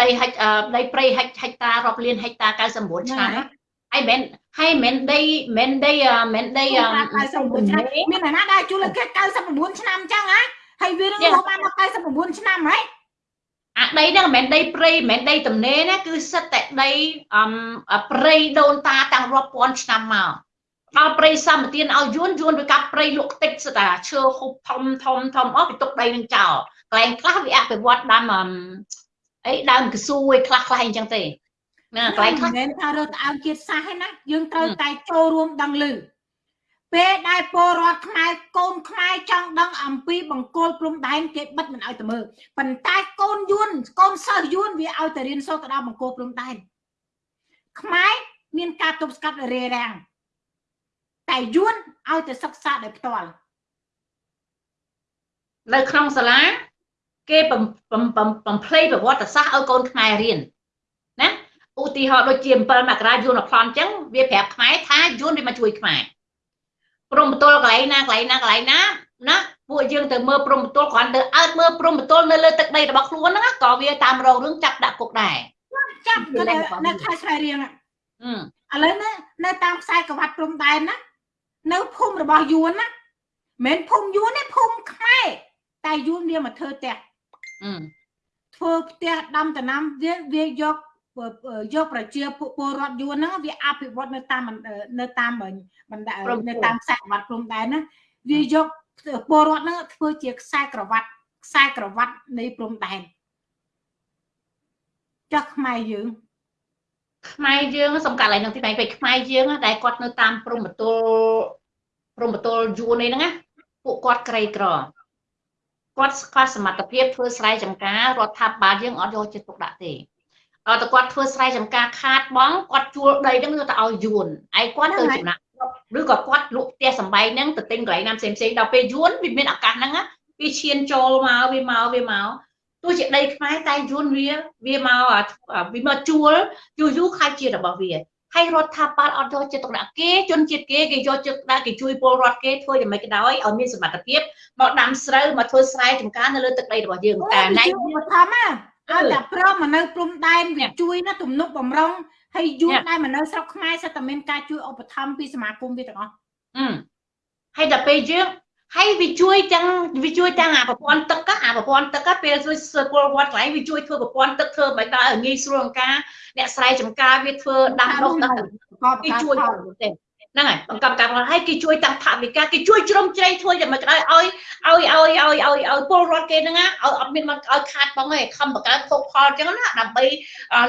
ដីហិចអឺដីព្រៃហិចហិចតារាប់លានហិចតា99ឆ្នាំណាហើយមិនហើយមិនដីមិនដីអឺមិនដីអឺ99ឆ្នាំមានអ្នកណាដែរជួលឲ្យគេ99ឆ្នាំអញ្ចឹងហ៎ហើយវានឹងរស់បានដល់99ឆ្នាំហ៎អាដីហ្នឹងមិនមែនដីព្រៃមិនមែនដីទំនេរណាគឺសិតតែដីអមព្រៃដូនតាតាំងរាប់ពាន់ឆ្នាំមកដល់ព្រៃសម្បទានឲ្យយួនយួនវាកាប់ព្រៃលក់តិចសិតតែឈើហូបធំធំធំអស់វាទុកដីនឹងចោលកន្លែងខ្លះវាអភិវឌ្ឍដាំអម អីដើមកស៊ូឯខ្លះខ្លះអញ្ចឹងទេណាកន្លែងខ្លះមិនមែនថារើសត្អើងជាតិសាសន៍ទេណាយើងត្រូវតែចូលរួមដឹងឮពេលដែលពលរដ្ឋខ្មែរកូនខ្មែរចង់ដឹងអំពីបង្គោលព្រំដែនគេបិទមិនឲ្យទៅមើលប៉ុន្តែកូនយួនកូនសិស្សយួនវាឲ្យទៅរៀនសូត្រទៅដល់បង្គោលព្រំដែនខ្មែរមានការទប់ស្កាត់រារាំងតែយួនឲ្យទៅសិក្សាដោយផ្ទាល់នៅក្នុងសាលា គេបំបំបំបំភ្លៃប្រវត្តិសាស្ត្រឲ្យកូនខ្មែររៀនណាឧទាហរណ៍ដូចជា7មករាយួនអប្លន់អញ្ចឹងវាប្រាប់ខ្មែរថាយួនវាមកជួយខ្មែរព្រំបទល់កន្លែងណាកន្លែងណាកន្លែងណាណាពួកយើងទៅមើលព្រំបទល់គ្រាន់ទៅអើតមើលព្រំបទល់នៅលើទឹកដីរបស់ខ្លួនហ្នឹងណាក៏វាតាមរងរឿងចាប់ដាក់គុកដែរចាប់គឺនៅនៅខែស្វាយរៀងអឺឥឡូវណានៅតាមខ្សែក្រវ៉ាត់ព្រំដែនណានៅភូមិរបស់យួនណាមិនមែនភូមិយួនទេភូមិខ្មែរតែយួនវាមកធ្វើផ្ទះអឺ ធ្វើផ្ទះដាំដំណាំវាវាយកយកប្រជាពលរដ្ឋយួនហ្នឹងវាអភិវឌ្ឍនៅតាមនៅតាមបណ្ដានៅតាមខ្សែក្រវ៉ាត់ព្រំដែនណាវាយកពលរដ្ឋហ្នឹងធ្វើជាខ្សែក្រវ៉ាត់ខ្សែក្រវ៉ាត់នៃព្រំដែនចុះខ្មែរយើងខ្មែរយើងសំកាត់ឡើយនឹងទីបែងពេកខ្មែរយើងណាដែលគាត់នៅតាមព្រំបទល់ព្រំបទល់យួននេះហ្នឹងណាពួកគាត់ក្រីក្រ គាត់ខ្វះសមត្ថភាពធ្វើស្រែចម្ការរដ្ឋាភិបាលយើងអត់យកចិត្តទុកដាក់ទេអត់តែគាត់ធ្វើស្រែចម្ការខាតបងគាត់ជួលដីហ្នឹងយកទៅឲ្យយួនឯគាត់ទៅចំណាក់ឬក៏គាត់លក់ផ្ទះសំបែងហ្នឹងទៅទិញកន្លែងណាផ្សេងផ្សេងដល់ពេលយួនវាមានឱកាសហ្នឹងណាវាឈានចូលមកវាមកវាមកទោះជាដីខ្មែរតែយួនវាវាមកវាមកជួលយូរយូរខាច់ជារបស់វា ហើយរដ្ឋាភិបាលអត់យកចិត្តទុកដាក់គេជនជាតិគេគេយកចិត្តទុកដាក់គេជួយពលរដ្ឋគេធ្វើយ៉ាងម៉េចក៏ដោយឲ្យមានសមត្ថភាពមកដាំស្រូវមកធ្វើស្រែចម្ការនៅលើទឹកដីរបស់យើងតែណៃឧបត្ថម្ភណាឲ្យតែព្រមមកនៅព្រំដែនវាជួយណាទំនុកបំរុងហើយយួនដែលមកនៅស្រុកខ្មែរសិតតែមានការជួយឧបត្ថម្ភពីសមាគមវាទាំងអស់អឺហើយដល់ពេលយើង ហើយវាជួយទាំងវាជួយទាំងអាប្រព័ន្ធទឹកអាប្រព័ន្ធទឹកពេលជួយពលរដ្ឋកន្លែងវាជួយធ្វើប្រព័ន្ធទឹកធ្វើមិនដល់ឲ្យងាយស្រួលក្នុងការអ្នកស្រែចម្ការវាធ្វើដាំដុះទឹកគេជួយទេហ្នឹងហើយបង្កប់កម្មផលហើយគេជួយទាំងថវិកាគេជួយជ្រោមជ្រែងធ្វើយ៉ាងម៉េចក៏ដោយឲ្យឲ្យឲ្យឲ្យឲ្យឲ្យពលរដ្ឋគេហ្នឹងឲ្យអត់មានមកឲ្យខាតបងឯងខំបង្កើតភោគផលអញ្ចឹងណាដើម្បី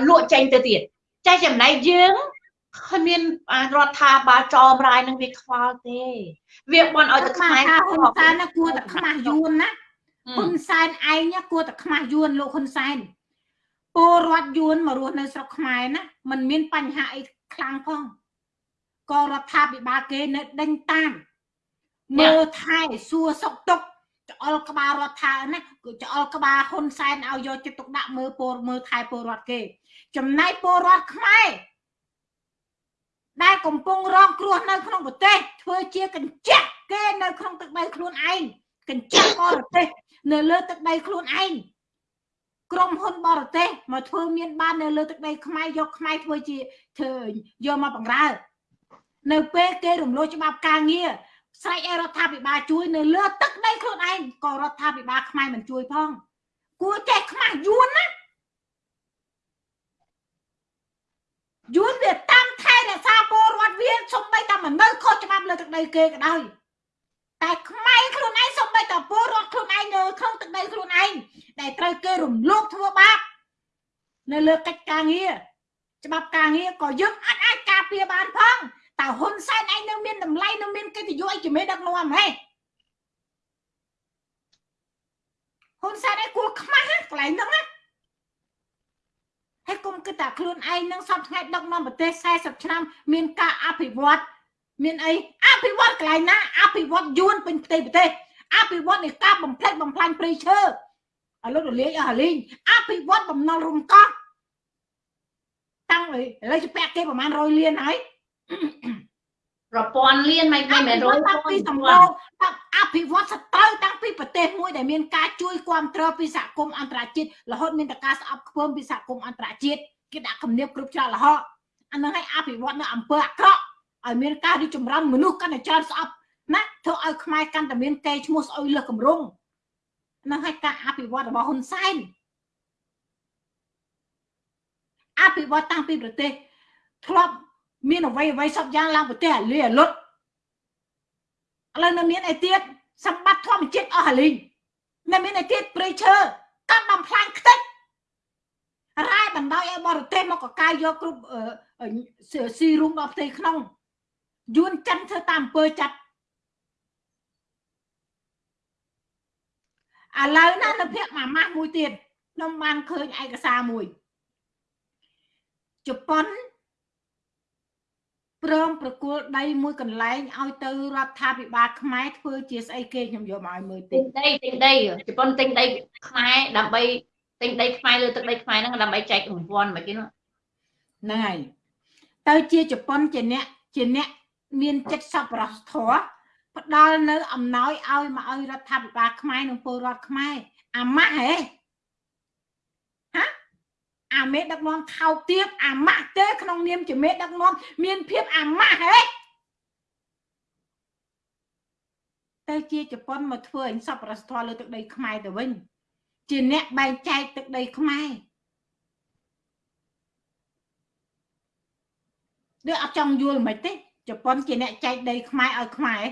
លក់ចេញទៅទៀតចាចំណែកយើង គ្មានរដ្ឋាភិបាលចោមរាយនឹងវាខ្វល់ទេ វាបន់ឲ្យតែខ្មែរហ៊ុនសែនណាគួរតែខ្មាស់យួនណាហ៊ុនសែនឯងណាគួរតែខ្មាស់យួនលោកហ៊ុនសែនពលរដ្ឋយួនមករស់នៅស្រុកខ្មែរណាมันមានបញ្ហាអីខ្លាំងផងក៏រដ្ឋាភិបាលគេនៅដេញតាមមើលថែសួរសុខទុក្ខច្អល់ក្បាលរដ្ឋាណាច្អល់ក្បាលហ៊ុនសែនឲ្យយកចិត្តទុកដាក់មើលពលមើលថែពលរដ្ឋគេ ចំណែកពលរដ្ឋខ្មែរ ដែលកំពុងរងគ្រោះនៅក្នុងប្រទេសធ្វើជាកញ្ចក់គេនៅក្នុងទឹកដីខ្លួនឯងកញ្ចក់បរទេសនៅលើទឹកដីខ្លួនឯងក្រុមហ៊ុនបរទេសមកធ្វើមានបាននៅលើទឹកដីខ្មែរយកខ្មែរធ្វើជាធ្វើយកមកបង្រើនៅពេលគេរំលោភច្បាប់ការងារស្រែកឲ្យរដ្ឋាភិបាលជួយនៅលើទឹកដីខ្លួនឯងក៏រដ្ឋាភិបាលខ្មែរមិនជួយផងគួរចេះខ្មាស់យួនណា យួនវាតាមថែរក្សាពលរដ្ឋវាសំបីតែមិននៅខុសច្បាប់លើទឹកដីគេក៏ដោយតែខ្មែរខ្លួនឯងសំបីតែពលរដ្ឋខ្លួនឯងនៅក្នុងទឹកដីខ្លួនឯងដែលត្រូវគេរំលោភធ្វើបាបនៅលើកិច្ចការងារច្បាប់ការងារក៏យើងអាចអាចការពារបានផងតើហ៊ុនសែនឯងនៅមានតម្លៃនៅមានកិត្តិយសអីជាមេដឹកនាំហេហ៊ុនសែនឯងគួរខ្មាស់កន្លែងហ្នឹងណា គិតថាខ្លួនឯងនឹងសពថ្ងៃដឹកនាំប្រទេស40ឆ្នាំមានការអភិវឌ្ឍមានអីអភិវឌ្ឍកន្លែងណាអភិវឌ្ឍយួនពេញផ្ទៃប្រទេសអភិវឌ្ឍនៃការបំផ្លិចបំផ្លាញព្រៃឈើឥឡូវរលាយអស់រលីងអភិវឌ្ឍបំណុលរំកោះតាំងឥឡូវជពាក់គេប្រហែល100លានហើយប្រព័ន្ធលៀនមិនមិនមែនរយតាំងពីសម្បូរតាំងអ ភិវឌ្ឍសត្រូវតាំងពីប្រទេសមួយដែលមានការជួយគ្រប់គ្រងពីសហគមន៍អន្តរជាតិរហូតមានតែការស្អប់ខ្ពើមពីសហគមន៍អន្តរជាតិគេដាក់គំនាបគ្រប់ច្រករហូតអានឹងឲ្យអភិវឌ្ឍនៅអំពើអាក្រក់ឲ្យមានការរីកចម្រើនមនុស្សកាន់តែច្រើនស្អប់ណាធ្វើឲ្យខ្មែរកាន់តែមានកេរ្តិ៍ឈ្មោះស្អុយលើសកម្រងនឹងឲ្យការអភិវឌ្ឍរបស់ហ៊ុនសែនអភិវឌ្ឍតាំងពីប្រទេសធ្លាប់មានអ្វីអ្វីសពយ៉ាងឡើងប្រទេសអាលីអាលុត ឥឡូវនៅមានអីទៀតសម្បត្តិធម្មជាតិអស់អាលីងនៅមានអីទៀតព្រៃឈើកាប់បំផ្លាញខ្ទេចរ៉ែបណ្ដោយឲ្យបរទេសមកកកាយយកគ្រប់ស៊ីរុំដល់ផ្ទៃក្នុងយួនចិនធ្វើតាមអំពើចាប់ឥឡូវណានៅភ័ក្រមួយម៉ាស់មួយទៀតខ្ញុំបានឃើញឯកសារមួយជប៉ុន ព្រមប្រគល់ដីមួយកន្លែងឲ្យទៅរដ្ឋាភិបាលខ្មែរធ្វើជាស្អីគេខ្ញុំយកមកឲ្យមើលតិទិចញដីទិញដីជប៉ុនទិញដីខ្មែរដើម្បីទិញដីខ្មែរលើទឹកដីខ្មែរហ្នឹងដើម្បីចែករង្វាន់មិនគេនោះហ្នឹងហើយទៅជាជប៉ុនជាអ្នកជាអ្នកមានចិត្តសប្បុរសធម៌ផ្ដល់នៅអំណោយឲ្យមកឲ្យរដ្ឋាភិបាលខ្មែរនិងពលរដ្ឋខ្មែរអាម៉ាស់ហេហា អាមេដឹកនាំថោកទាបអាម៉ាស់ទេក្នុងនាមជាមេដឹកនាំមានភាពអាម៉ាស់ហេទៅជាជប៉ុនមកធ្វើអញសប្បុរសធម៌លើទឹកដីខ្មែរទៅវិញ ជាអ្នកបែងចែកទឹកដីខ្មែរដូចអត់ចង់យល់មិនទេជប៉ុនជាអ្នកចែកដីខ្មែរឲ្យខ្មែរ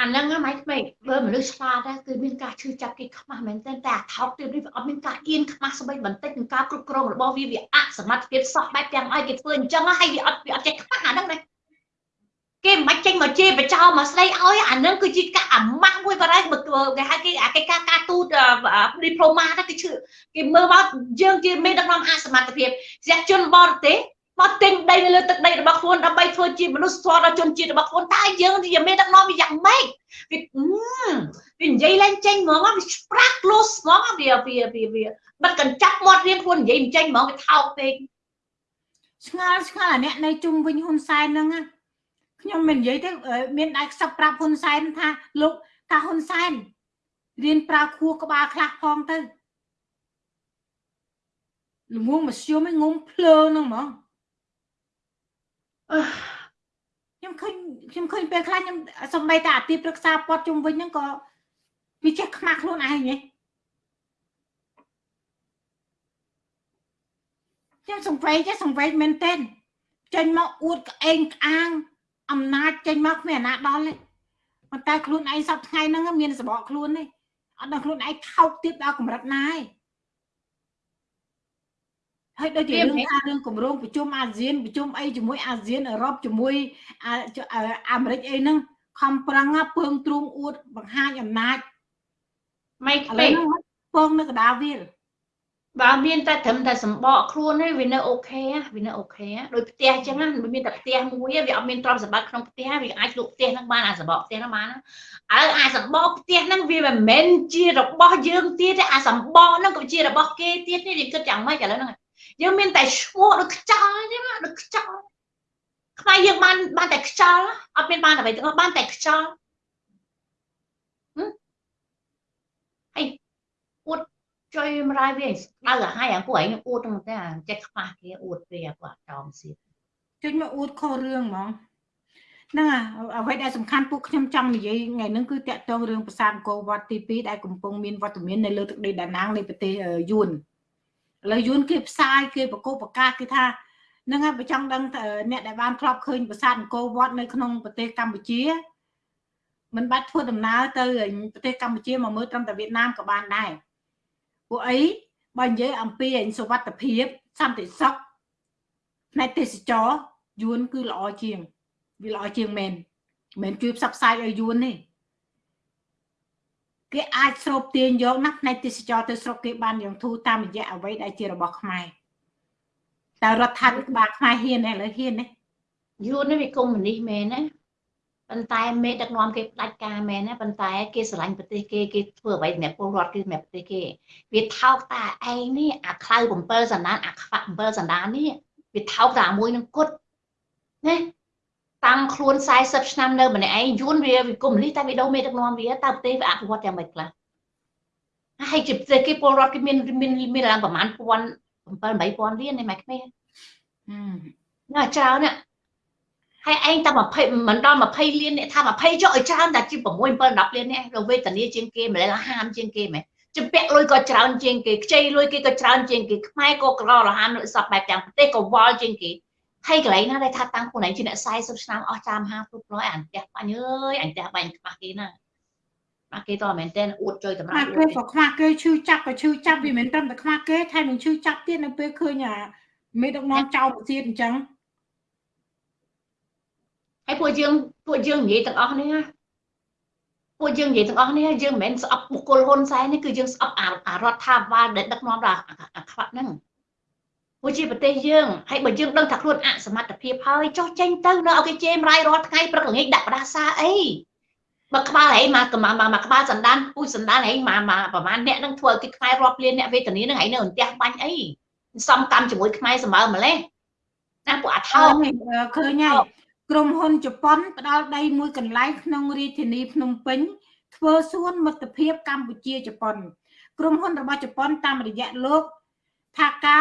អាហ្នឹងហ្នឹងមិនខ្មេបើមនុស្សឆ្លាតដែរគឺមានការឈឺចាប់គេខ្មាស់មែនទែនតែអាថោកទៀតនេះវាអត់មានការអៀនខ្មាស់ស្បីបន្តិចនឹងការគ្រប់គ្រងរបស់វាវាអសមត្ថភាពសោះបែបទាំងឲ្យគេធ្វើអញ្ចឹងហើយវាអត់វាអត់ចេះខ្មាស់អាហ្នឹងណាគេមិនបាច់ចេញមកជេរបចោមកស្ដីឲ្យអាហ្នឹងគឺជាការអាម៉ាស់មួយបាត់ហើយគេហៅគេអាគេការការទូតឌីប្លូម៉ាទៅគេឈឺគេមើលមកយើងជាមេដឹកនាំអសមត្ថភាពស្យជនបរទេស មកទិញដីនៅលើទឹកដីរបស់ខ្លួនដើម្បីធ្វើជាមនុស្សធម៌ដល់ជនជាតិរបស់ខ្លួនតើយើងជាមេដឹកនាំវាយ៉ាងម៉េចវាវានិយាយឡើងចេញហ្មងវាស្ប្រាក់ close ហ្មងវាវាវាវាបិទកញ្ចាប់មាត់រៀងខ្លួននិយាយមិនចេញហ្មងវាថោកពេកឆ្ងល់ឆ្ងល់អាអ្នកនៅជុំវិញហ៊ុនសែនហ្នឹងណាខ្ញុំមិននិយាយទេមានដៃខ្សឹបប្រាប់ហ៊ុនសែនថាលោកថាហ៊ុនសែនរៀនប្រើខួរក្បាលខ្លះផងទៅល្ងងមធ្យមឯងងុំភ្លើហ្នឹងហ្មងអឺ ខ្ញុំឃើញខ្ញុំឃើញពេលខ្លះខ្ញុំសំបីតាអាទីប្រឹក្សាព័ទ្ធជុំវិញហ្នឹងក៏វាចេះខ្មាស់ខ្លួនឯងហ៎ខ្ញុំសង្វេគចេះសង្វេគមែនទែនចេញមកអួតក្អេងក្អាង អំណាចចេញមកគ្មានអាណាដល់ទេប៉ុន្តែខ្លួនឯងសពថ្ងៃហ្នឹងមានសបកខ្លួនទេអត់ដល់ខ្លួនឯងថោកទៀតដល់កម្រិតណាទេ ហើយដូចជារឿងថារឿងគម្រោងប្រជុំអាស៊ានប្រជុំអីជាមួយអាស៊ានអឺរ៉ុបជាមួយអាមេរិកអីហ្នឹងខំប្រឹងពើងទ្រូងអួតបង្ហាញអំណាចមិនឥឡូពេវកហ្នឹងពងនៅកណ្ដាលវាលបើមានតែត្រឹមតែសម្បកខ្លួនទេវានៅអូខេវានៅអូខេដូចផ្ទះអញ្ចឹងណាវាមានតែផ្ទះមួយវាអត់មានទ្រព្យសម្បត្តិក្នុងផ្ទះវាអាចលក់ផ្ទះហ្នឹងបានអាសម្បកផ្ទះហ្នឹងបានឥឡូវអាសម្បកផ្ទះហ្នឹងវាមិនមែនជារបស់យើងទៀតទេអាសម្បកហ្នឹងក៏ជារបស់គេទៀតនេះយើងគិតយ៉ាងម៉េចឥឡូវហ្នឹង យើងមានតែឈ្មោះដូចខ្ចោលទេណាដូចខ្ចោលខ្មែរយើងបានបានតែខ្ចោលអត់មានបានអ្វីទាំងអស់បានតែខ្ចោលហើយអួតជួយមរាយវាដៅឲ្យហើយអាពួកឯងអួតហ្នឹងតែចេះខ្មាស់គេអួតពេកអាពួកចោមសៀតជិញមកអួតខុសរឿងហ្មងហ្នឹងហើយអ្វីដែលសំខាន់ពួកខ្ញុំចង់និយាយថ្ងៃហ្នឹងគឺតាក់ទងរឿងប្រាសាទអង្គរវត្តទី2ដែលកំពុងមានវត្តមាននៅលើទឹកដីដាណាងនៃប្រទេសយួន ឥឡូវយួនគេផ្សាយគេប្រកបប្រកាសគេថាហ្នឹងហើយបើចង់ដឹងអ្នកដែលបានធ្លាប់ឃើញប្រាសាទអង្គរវត្តនៅក្នុងប្រទេសកម្ពុជាមិនបាច់ធ្វើដំណើរទៅប្រទេសកម្ពុជាមកមើលត្រឹមតែវៀតណាមក៏បានដែរពួកអីបើនិយាយអំពីសុវត្ថិភាពសន្តិសុខផ្នែកទេសចរយួនគឺល្អជាងវាល្អជាងមែនមិនជួយផ្សព្វផ្សាយឲ្យយួនទេ គេអាចស្រូបទាញយកណាផ្នែកទេសចរទៅស្រុកគេបានយ៉ាងធូរតាមរយៈអ្វីដែលជារបស់ខ្មែរតើរដ្ឋាភិបាលខ្មែរហ៊ានទេឥឡូវហ៊ានទេយួននេះវាកុំមុនីមែនណាប៉ុន្តែមេដឹកនាំគេផ្ដាច់ការមែនណាប៉ុន្តែគេស្រឡាញ់ប្រទេសគេគេធ្វើអ្វីសម្រាប់ពលរដ្ឋគឺសម្រាប់ប្រទេសគេវាថោកតាឯងនេះអាខ្លៅ7សណ្ដានអាខ្វាក់7សណ្ដាននេះវាថោកតាមួយនឹងគុតណា តាំងខ្លួន40ឆ្នាំនៅម្នាក់ឯងយួនវាវាកុំលីតែវាដោមេដឹកនាំវាតើប្រទេសវាអភិវឌ្ឍយ៉ាងម៉េចខ្លះហើយជាប្រទេសគេពលរដ្ឋគេមានមានមានឡើងប្រហែល1000 7 8000លានឯម៉ែក្មេងណាច្រើនណាហើយឯងតែ20មិនដល់20លាននេះថា20ចុះឲ្យច្រើនតែជា6 7 10លាននេះរវេទនាជាងគេម្លេះហាមជាងគេមែនជំពាក់លុយក៏ច្រើនជាងគេខ្ចីលុយគេក៏ច្រើនជាងគេខ្មែរក៏ក្ររហាមលុយសពបែបទាំងប្រទេសក៏វល់ជាងគេ ហើយកន្លែងណាដែលថាតាំងខ្លួនឯងជាអ្នក40ឆ្នាំអស់ចាមហាគ្រប់រយអានផ្ទះបាញ់អើយអញផ្ទះបាញ់ខ្វះគេណាខ្វះគេតមែនតើអួតចុយតម្រាប់ខ្វះគេក៏ខ្វះគេឈឺចាប់ក៏ឈឺចាប់វាមិនត្រឹមតែខ្វះគេថែមនឹងឈឺចាប់ទៀតនៅពេលឃើញអាមេដឹកនាំចោលប្រទៀតអញ្ចឹងហើយពួកយើងពួកយើងនិយាយទាំងអស់នេះណាពួកយើងនិយាយទាំងអស់នេះយើងមិនមែនស្អប់បុគ្គលហ៊ុនសែននេះគឺយើងស្អប់អារដ្ឋាភិបាលដែលដឹកនាំដល់អាខ្វាក់ហ្នឹង ព្រោះជាប្រទេសយើងហើយបើយើងដឹងថាខ្លួនអសមត្ថភាពហើយចុះចេញទៅនៅឲ្យគេជេររាយរាល់ថ្ងៃព្រឹកល្ងាចដាក់បដាសាអីបើក្បាលហែងមកមកក្បាលសណ្ដានពូជសណ្ដានហែងមកមកប្រហែលអ្នកនឹងធ្វើឲ្យគេខ្មែររាប់លានអ្នកវេទនានឹងហែងនៅអន្ទះបាញ់អីសំកម្មជាមួយខ្មែរសម្បើម្លេះណាពួកអាថោកឃើញហើយក្រុមហ៊ុនជប៉ុនផ្ដល់ដីមួយកន្លែងក្នុងរាជធានីភ្នំពេញធ្វើសួនមិត្តភាពកម្ពុជាជប៉ុន ក្រុមហ៊ុនរបស់ជប៉ុនតាមរយៈលោកថាកា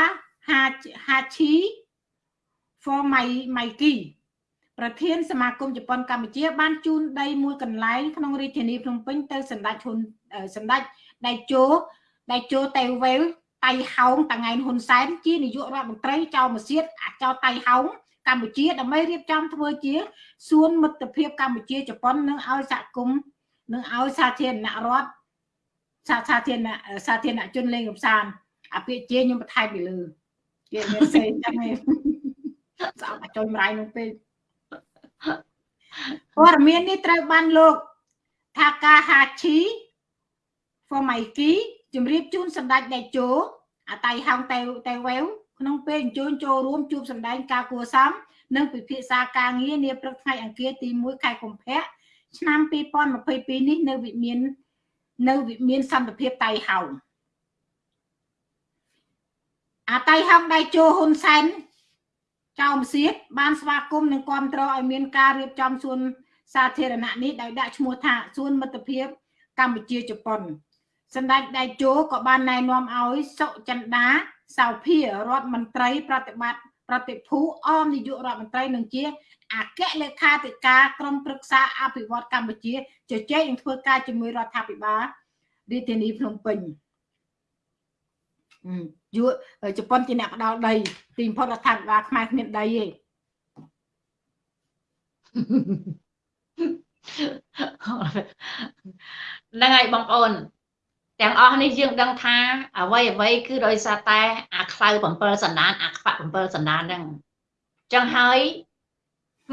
ហាហាឈី for my Mikey ប្រធានសមាគមជប៉ុនកម្ពុជា បានជូនដីមួយកន្លែងក្នុងរាជធានីភ្នំពេញទៅសម្ដេចហ៊ុនសម្ដេចដៃជោដៃជោតេវែលតៃហោងតាងែនហ៊ុនសែនជានាយករដ្ឋមន្ត្រីចៅម៉ាសៀតអាចៅតៃហោងកម្ពុជាដើម្បីរៀបចំធ្វើជាសួនមិត្តភាពកម្ពុជាជប៉ុននឹងឲ្យសហគមន៍នឹងឲ្យសាធារណរដ្ឋសាសាធារណសាធារណជនលេងកំសាន្តអាពាក្យជាខ្ញុំបន្ថែមពីលើ គេមានសេចឹងឯងស្អប់អាចុយម្រាយនោះពេកព័ត៌មាននេះត្រូវបានលោកថាកាហាឈី Formaiky ជម្រាបជូនសម្ដេចដេជោអាតៃហោងតេតេវែវក្នុងពេលអញ្ជើញចូលរួមជួបសម្ដែងការគួសមនិងពិភាក្សាការងារនាព្រឹកថ្ងៃអង្គារទី1ខែកុម្ភៈឆ្នាំ2022នេះនៅវិមាននៅវិមានសន្តិភាពតៃហោង អាតៃហោងដៃជោហ៊ុនសែនចៅមសៀតបានស្វាគមន៍និងគាំទ្រឲ្យមានការរៀបចំសួនសាធារណៈនេះដោយដាក់ឈ្មោះថាសួនមិត្តភាពកម្ពុជាជប៉ុនសម្ដេចដៃជោក៏បានណែនាំឲ្យសុចិន្តាសៅភារដ្ឋមន្ត្រីប្រតិបត្តិប្រតិភូអមនាយករដ្ឋមន្ត្រីនឹងជាអគ្គលេខាធិការក្រុមប្រឹក្សាអភិវឌ្ឍកម្ពុជាជជែកនឹងធ្វើការជាមួយរដ្ឋាភិបាលរាជធានីភ្នំពេញ យួជប៉ុនជាអ្នកផ្ដាល់ដី ទីបំផុតរដ្ឋាភិបាលខ្មែរគ្មានដីទេហ្នឹងហើយបងប្អូនទាំងអស់នេះយើងដឹងថាអ្វីអ្វីគឺដោយសារតែអាខ្លៅ7សណ្ដានអាខ្វាក់7សណ្ដានហ្នឹងចឹងហើយ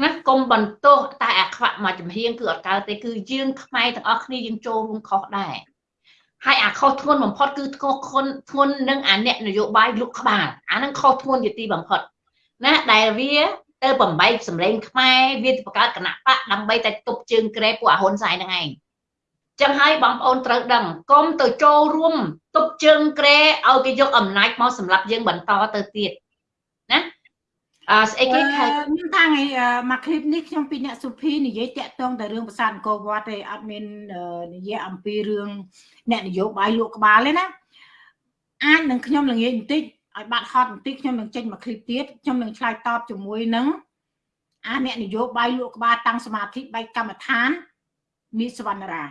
ណាកុំបន្ទោសតែអាខ្វាក់មកចំហៀងគឺអត់កើតទេគឺយើងខ្មែរទាំងអស់គ្នាយើងចូលរួមខុសដែរ ហើយអាខុសធ្ងន់បំផុតគឺធ្ងន់ធ្ងន់ធ្ងន់នឹងអាអ្នកនយោបាយលុកក្បាលអានឹងខុសធ្ងន់ជាទីបំផុតណាដែលវាទៅបំបែកសម្លេងខ្មែរវាបង្កើតគណៈបកដើម្បីតែទប់ជើងក្រែពួកអាហ៊ុនសែនហ្នឹងឯងចឹងហើយបងប្អូនត្រូវដឹងកុំទៅចូលរួមទប់ជើងក្រែឲ្យគេយកអំណាចមកសម្រាប់យើងបន្តទៅទៀតណា អឺស្អីគេខែខ្ញុំថាថ្ងៃមកคลิปនេះខ្ញុំពីអ្នកសុភីនិយាយតាក់ទងតែរឿងប្រាសាទអង្គរវត្តទេអត់មាននិយាយអំពីរឿងអ្នកនយោបាយលក់ក្បាលទេណាអាចនឹងខ្ញុំល្ងាចបន្តិចឲ្យបាត់ហត់បន្តិចខ្ញុំនឹងចេញមកคลิปទៀតខ្ញុំនឹងឆ្លើយតបជាមួយនឹងអាអ្នកនយោបាយលក់ក្បាលតាំងសមាធិបែកកម្មដ្ឋានមីសវណ្ណរា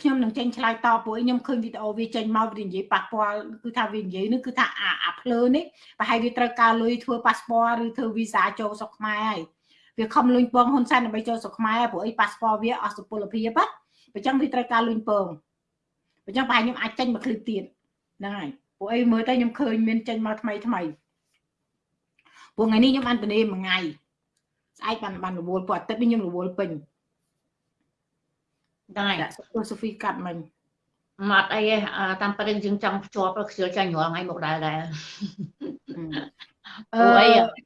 ខ្ញុំនឹងចេញឆ្លើយតបពួកខ្ញុំឃើញវីដេអូវាចេញមកវានិយាយប៉ះពាល់គឺថាវានិយាយនោះគឺថាអាអាភ្លើនេះប្រហែលវាត្រូវការលុយធ្វើប៉ាសពតឬធ្វើវីសាចូលស្រុកខ្មែរហើយវាខំលុញពងហ៊ុនសែនដើម្បីចូលស្រុកខ្មែរព្រោះអីប៉ាសពតវាអស់សុពលភាពអញ្ចឹងវាត្រូវការលុញពងអញ្ចឹងប្រហែលខ្ញុំអាចចេញមកឃ្លីបទៀតហ្នឹងហើយពួកអីមើលទៅខ្ញុំឃើញមានចេញមកថ្មីថ្មីពួកថ្ងៃនេះខ្ញុំអន្តរាយមួយថ្ងៃស្អែកបានបានរវល់ពួកអាទិត្យនេះខ្ញុំរវល់ពេញ ដែរសូហ្វីកាត់មិញមកអីតាមប្រឹងយើងចង់ភ្ជាប់ខ្ជិលចាញ់រាល់ថ្ងៃមកដែរដែរអឺ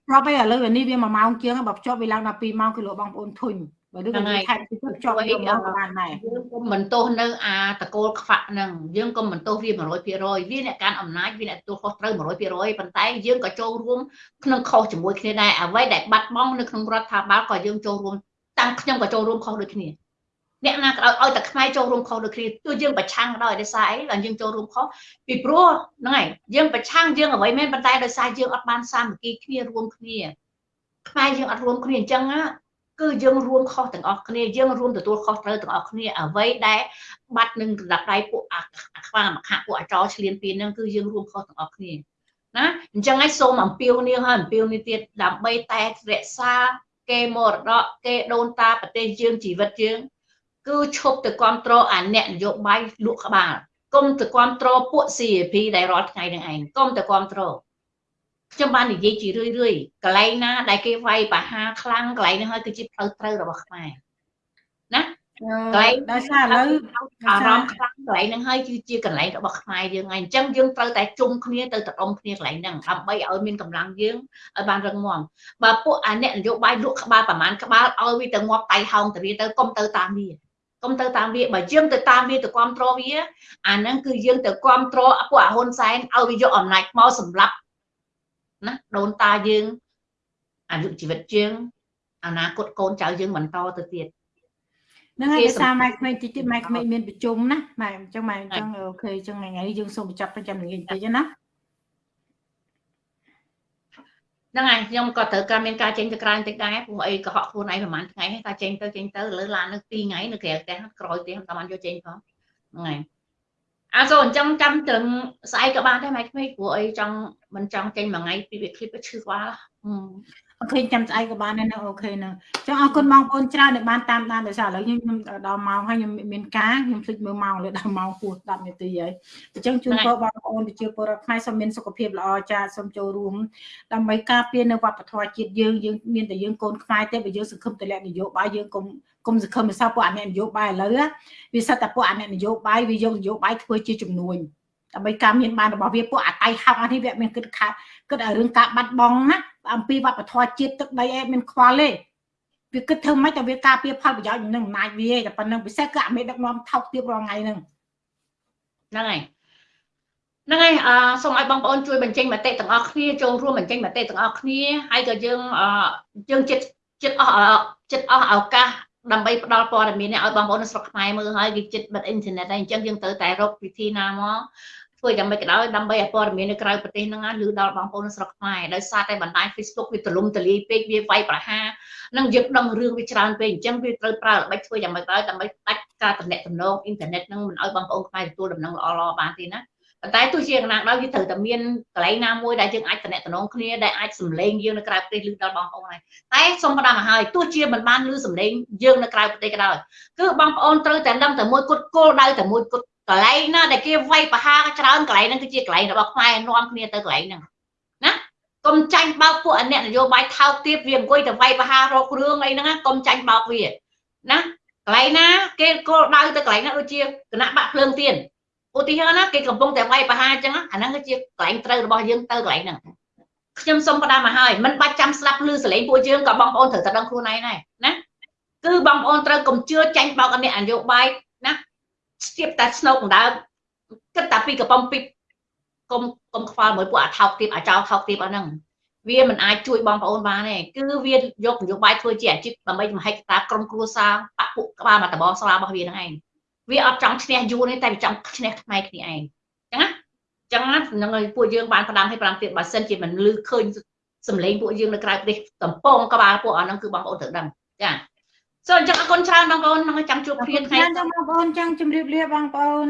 ប្រប់ឯឥឡូវនេះវា1ម៉ោងជាងបើភ្ជាប់វាឡើងដល់2ម៉ោងគឺលោកបងប្អូនធុញបើដូចនេះខែពីភ្ជាប់វាមកបានដែរយើងកុំមិនទោសនៅអាតកូលខ្វាក់ហ្នឹងយើងកុំមិនទោសវា100%វាអ្នកកាន់អំណាចវាអ្នកទទួលខុសត្រូវ100%ប៉ុន្តែយើងក៏ចូលរួមក្នុងខុសជាមួយគ្នាដែរអ្វីដែលបាត់បង់នៅក្នុងរដ្ឋាភិបាលក៏យើងចូលរួមតាំងខ្ញុំក៏ចូលរួមខុសដូចគ្នា អ្នកណាក៏ឲ្យតែខ្មែរចូលរួមខុសដូចគ្នាទោះយើងប្រឆាំងក៏ដោយដោយសារអីដល់យើងចូលរួមខុសពីព្រោះហ្នឹងហើយយើងប្រឆាំងយើងអ្វីមែនប៉ុន្តែដោយសារយើងអត់បានសាមគ្គីគ្នារួមគ្នាខ្មែរយើងអត់រួមគ្នាអញ្ចឹងណាគឺយើងរួមខុសទាំងអស់គ្នាយើងរួមទទួលខុសត្រូវទាំងអស់គ្នាអ្វីដែលបាត់នឹងរដាប់ដៃពួកអាខ្វាមកខៈពួកអាចរឆ្លៀនពៀនហ្នឹងគឺយើងរួមខុសទាំងអស់គ្នាណាអញ្ចឹងហើយសូមអំពាវនាវហើយអំពាវនាវទៀតដើម្បីតែរក្សាគេមរតកគេដូនតាប្រទេសយើងជីវិតយើង គឺឈប់ទៅគ្រប់គ្រងអាអ្នកនយោបាយលក់ក្បាលគុំទៅគ្រប់គ្រងពួក CAP ដែលរាល់ថ្ងៃនឹងឯងគុំទៅគ្រប់គ្រងខ្ញុំបាននិយាយជារឿយរឿយកន្លែងណាដែលគេវាយបហាខ្លាំងកន្លែងនោះហើយគឺជាផ្លូវត្រូវរបស់ខ្មែរណាកន្លែងដោយសារឥឡូវអារម្មណ៍ខ្លាំងកន្លែងហ្នឹងហើយគឺជាកន្លែងរបស់ខ្មែរយើងហើយអញ្ចឹងយើងត្រូវតែជុំគ្នាទៅតដុំគ្នាកន្លែងហ្នឹងដើម្បីឲ្យមានកម្លាំងយើងឲ្យបានរឹងមាំបើពួកអាអ្នកនយោបាយលក់ក្បាលប្រមាណក្បាលឲ្យវាទៅងាប់តៃហោងទៅវាទៅកុំទៅតាមវា កុំទៅតាមវាបើយើងទៅតាមវាទៅគ្រប់គ្រងវាអាហ្នឹងគឺយើងទៅគ្រប់គ្រងពួកអាហ៊ុនសែនឲ្យវាយកអំណាចមកសម្រាប់ណាដូនតាយើងអាយុជីវិតយើងអនាគតកូនចៅយើងបន្តទៅទៀតហ្នឹងហើយដោយសារម៉ែក្មេងតិចទៀតម៉ែក្មេងមានប្រជុំណាម៉ែអញ្ចឹងម៉ែអញ្ចឹងអូខេអញ្ចឹងថ្ងៃនេះយើងសូមបញ្ចប់ទៅចាំនិយាយបន្តិចណា ហ្នឹងហើយខ្ញុំក៏ត្រូវការមានការចេញទៅក្រៅបន្តិចដែរព្រោះអីកុហកខ្លួនឯងប្រហែលថ្ងៃហើយតែចេញទៅចេញទៅលើឡាននៅ2ថ្ងៃនៅក្រៅផ្ទះក្រោយផ្ទះតាមបានយកចេញផងហ្នឹងហើយអាសូអញ្ចឹងចាំត្រឹមស្អែកក៏បានដែរម៉ែក្មេងព្រោះអីចង់មិនចង់ចេញមួយថ្ងៃពីវាឃ្លីបទៅឈឺក្បាល អូខេចាំស្អែកក៏បានដែរណាអូខេហ្នឹងចង់អរគុណបងប្អូនច្រើនដែលបានតាមដានដោយសារឥឡូវខ្ញុំដល់ម៉ោងហើយខ្ញុំមានការខ្ញុំភ្លេចមើលម៉ោងលើដល់ម៉ោងហួស10នាទីហើយអញ្ចឹងជូនពរបងប្អូនប្រជាពលរដ្ឋខ្មែរសូមមានសុខភាពល្អចាសូមចូលរួមដើម្បីការពារនៅវប្បធម៌ជាតិយើងយើងមានតែយើងកូនខ្មែរទេបើយើងសង្ឃឹមទម្លាក់នយោបាយយើងកុំគុំសង្ឃឹមមិនសោះពួកអអ្នកនយោបាយឥឡូវវាសិតតែពួកអអ្នកនយោបាយវាយកនយោបាយធ្វើជាជំនួយដើម្បីការមានបានរបស់វាពួកអតៃហោកអានេះវាមានគិតខាគិតឲ្យរឿងការបាត់បង់ណា អំពីវប្បធម៌ជាតិទឹកដីអីមានខ្វល់ទេវាគិតធ្វើម៉េចតែវាការពារផលប្រយោជន៍នឹងអំណាចវាតែប៉ុណ្្នឹងពិសេសគឺអាមេដឹកនាំថោកទាបរាល់ថ្ងៃហ្នឹងហ្នឹងហើយហ្នឹងហើយអឺសូមឲ្យបងប្អូនជួយបញ្ចេញមតិទាំងអស់គ្នាចូលរួមបញ្ចេញមតិទាំងអស់គ្នាហើយក៏យើងអឺយើងចិត្តចិត្តអស់ចិត្តអស់ឱកាសដើម្បីផ្ដល់ព័ត៌មាននេះឲ្យបងប្អូននៅស្រុកខ្មែរមើលហើយគេចិត្តបិទអ៊ីនធឺណិតហើយអញ្ចឹងយើងត្រូវតែរកវិធីណាមក ធ្វើយ៉ាងម៉េចក៏ដោយដើម្បីឲ្យព័ត៌មាននៅក្រៅប្រទេសហ្នឹងឮដល់បងប្អូននៅស្រុកខ្មែរដោយសារតែបណ្ដាញ Facebook វាទលំទលាយពេកវាវាយប្រហារនឹងយើងដឹងរឿងវាច្រើនពេកអញ្ចឹងវាត្រូវប្រើល្បិចធ្វើយ៉ាងម៉េចក៏ដោយដើម្បីដាច់ការតំណែងតំណងអ៊ីនធឺណិតហ្នឹងមិនឲ្យបងប្អូនខ្មែរទទួលដំណឹងល្អៗបានទេណាប៉ុន្តែទោះជាយ៉ាងណាដោយវាត្រូវតែមានកន្លែងណាមួយដែលយើងអាចតំណែងតំណងគ្នាដែលអាចសម្លេងយើងនៅក្រៅប្រទេសឮដល់បងប្អូនហើយតែសូមផ្ដាំមកហើយទោះជាមិនបានឮសម្លេងយើងនៅក្រៅប្រទេសក៏ដោយគឺបងប្អូនត្រូវតែដឹងតែមួយគត់គោលដៅតែមួយគត់ កន្លែងណាដែលគេវាយប្រហារច្រើនកន្លែងហ្នឹងគឺជាកន្លែងរបស់ខ្មែរនាំគ្នាទៅកន្លែងហ្នឹងណាកុំចាញ់បោកពួកអអ្នកនយោបាយថោកទាបវាអង្គុយទៅវាយប្រហាររករឿងអីហ្នឹងកុំចាញ់បោកវាណាកន្លែងណាគេគោលដៅទៅកន្លែងហ្នឹងដូចជាគណៈបាក់ភ្លើងទៀនឧទាហរណ៍ណាគេកំពុងតែវាយប្រហារអញ្ចឹងអាហ្នឹងគឺជាកន្លែងត្រូវរបស់យើងទៅកន្លែងហ្នឹងខ្ញុំសូមផ្ដាំមកហើយមិនបាច់ចាំស្ដាប់ឮសលេងពួកយើងក៏បងប្អូនត្រូវតែដឹងខ្លួនឯងដែរណាគឺបងប្អូនត្រូវកុំជឿចាញ់បោកអអ្នកនយោបាយណា ស្ទាបតែស្នោកដដើគិតតែពីកំប៉ុងពីកុំកុំខ្វល់មួយពួកអាថោកទៀតអាចោថោកទៀតអស់ហ្នឹងវាមិនអាចជួយបងប្អូនបានទេគឺវាយកនយោបាយធ្វើជាអាជីពដើម្បីមហិច្ឆតាក្រុមគ្រួសារបពុក្បាលមកតបស្លារបស់វាហ្នឹងឯងវាអត់ចង់ឈ្នះយួនទេតែវាចង់ឈ្នះខ្មែរគ្នាឯងចឹងណាចឹងណានឹងឲ្យពួកយើងបានផ្ដាំឲ្យផ្ដាំទៀតបើសិនជាមិនលឺឃើញសម្លេងពួកយើងនៅក្រៅប្រទេសតំពងក្បាលពួកអស់ហ្នឹងគឺបងប្អូនត្រូវដឹងចា សូមអញ្ចឹងអរគុណច្រើនបងប្អូននឹងចាំជួបគ្នាថ្ងៃចាំបងប្អូនចាំជម្រាបលាបងប្អូន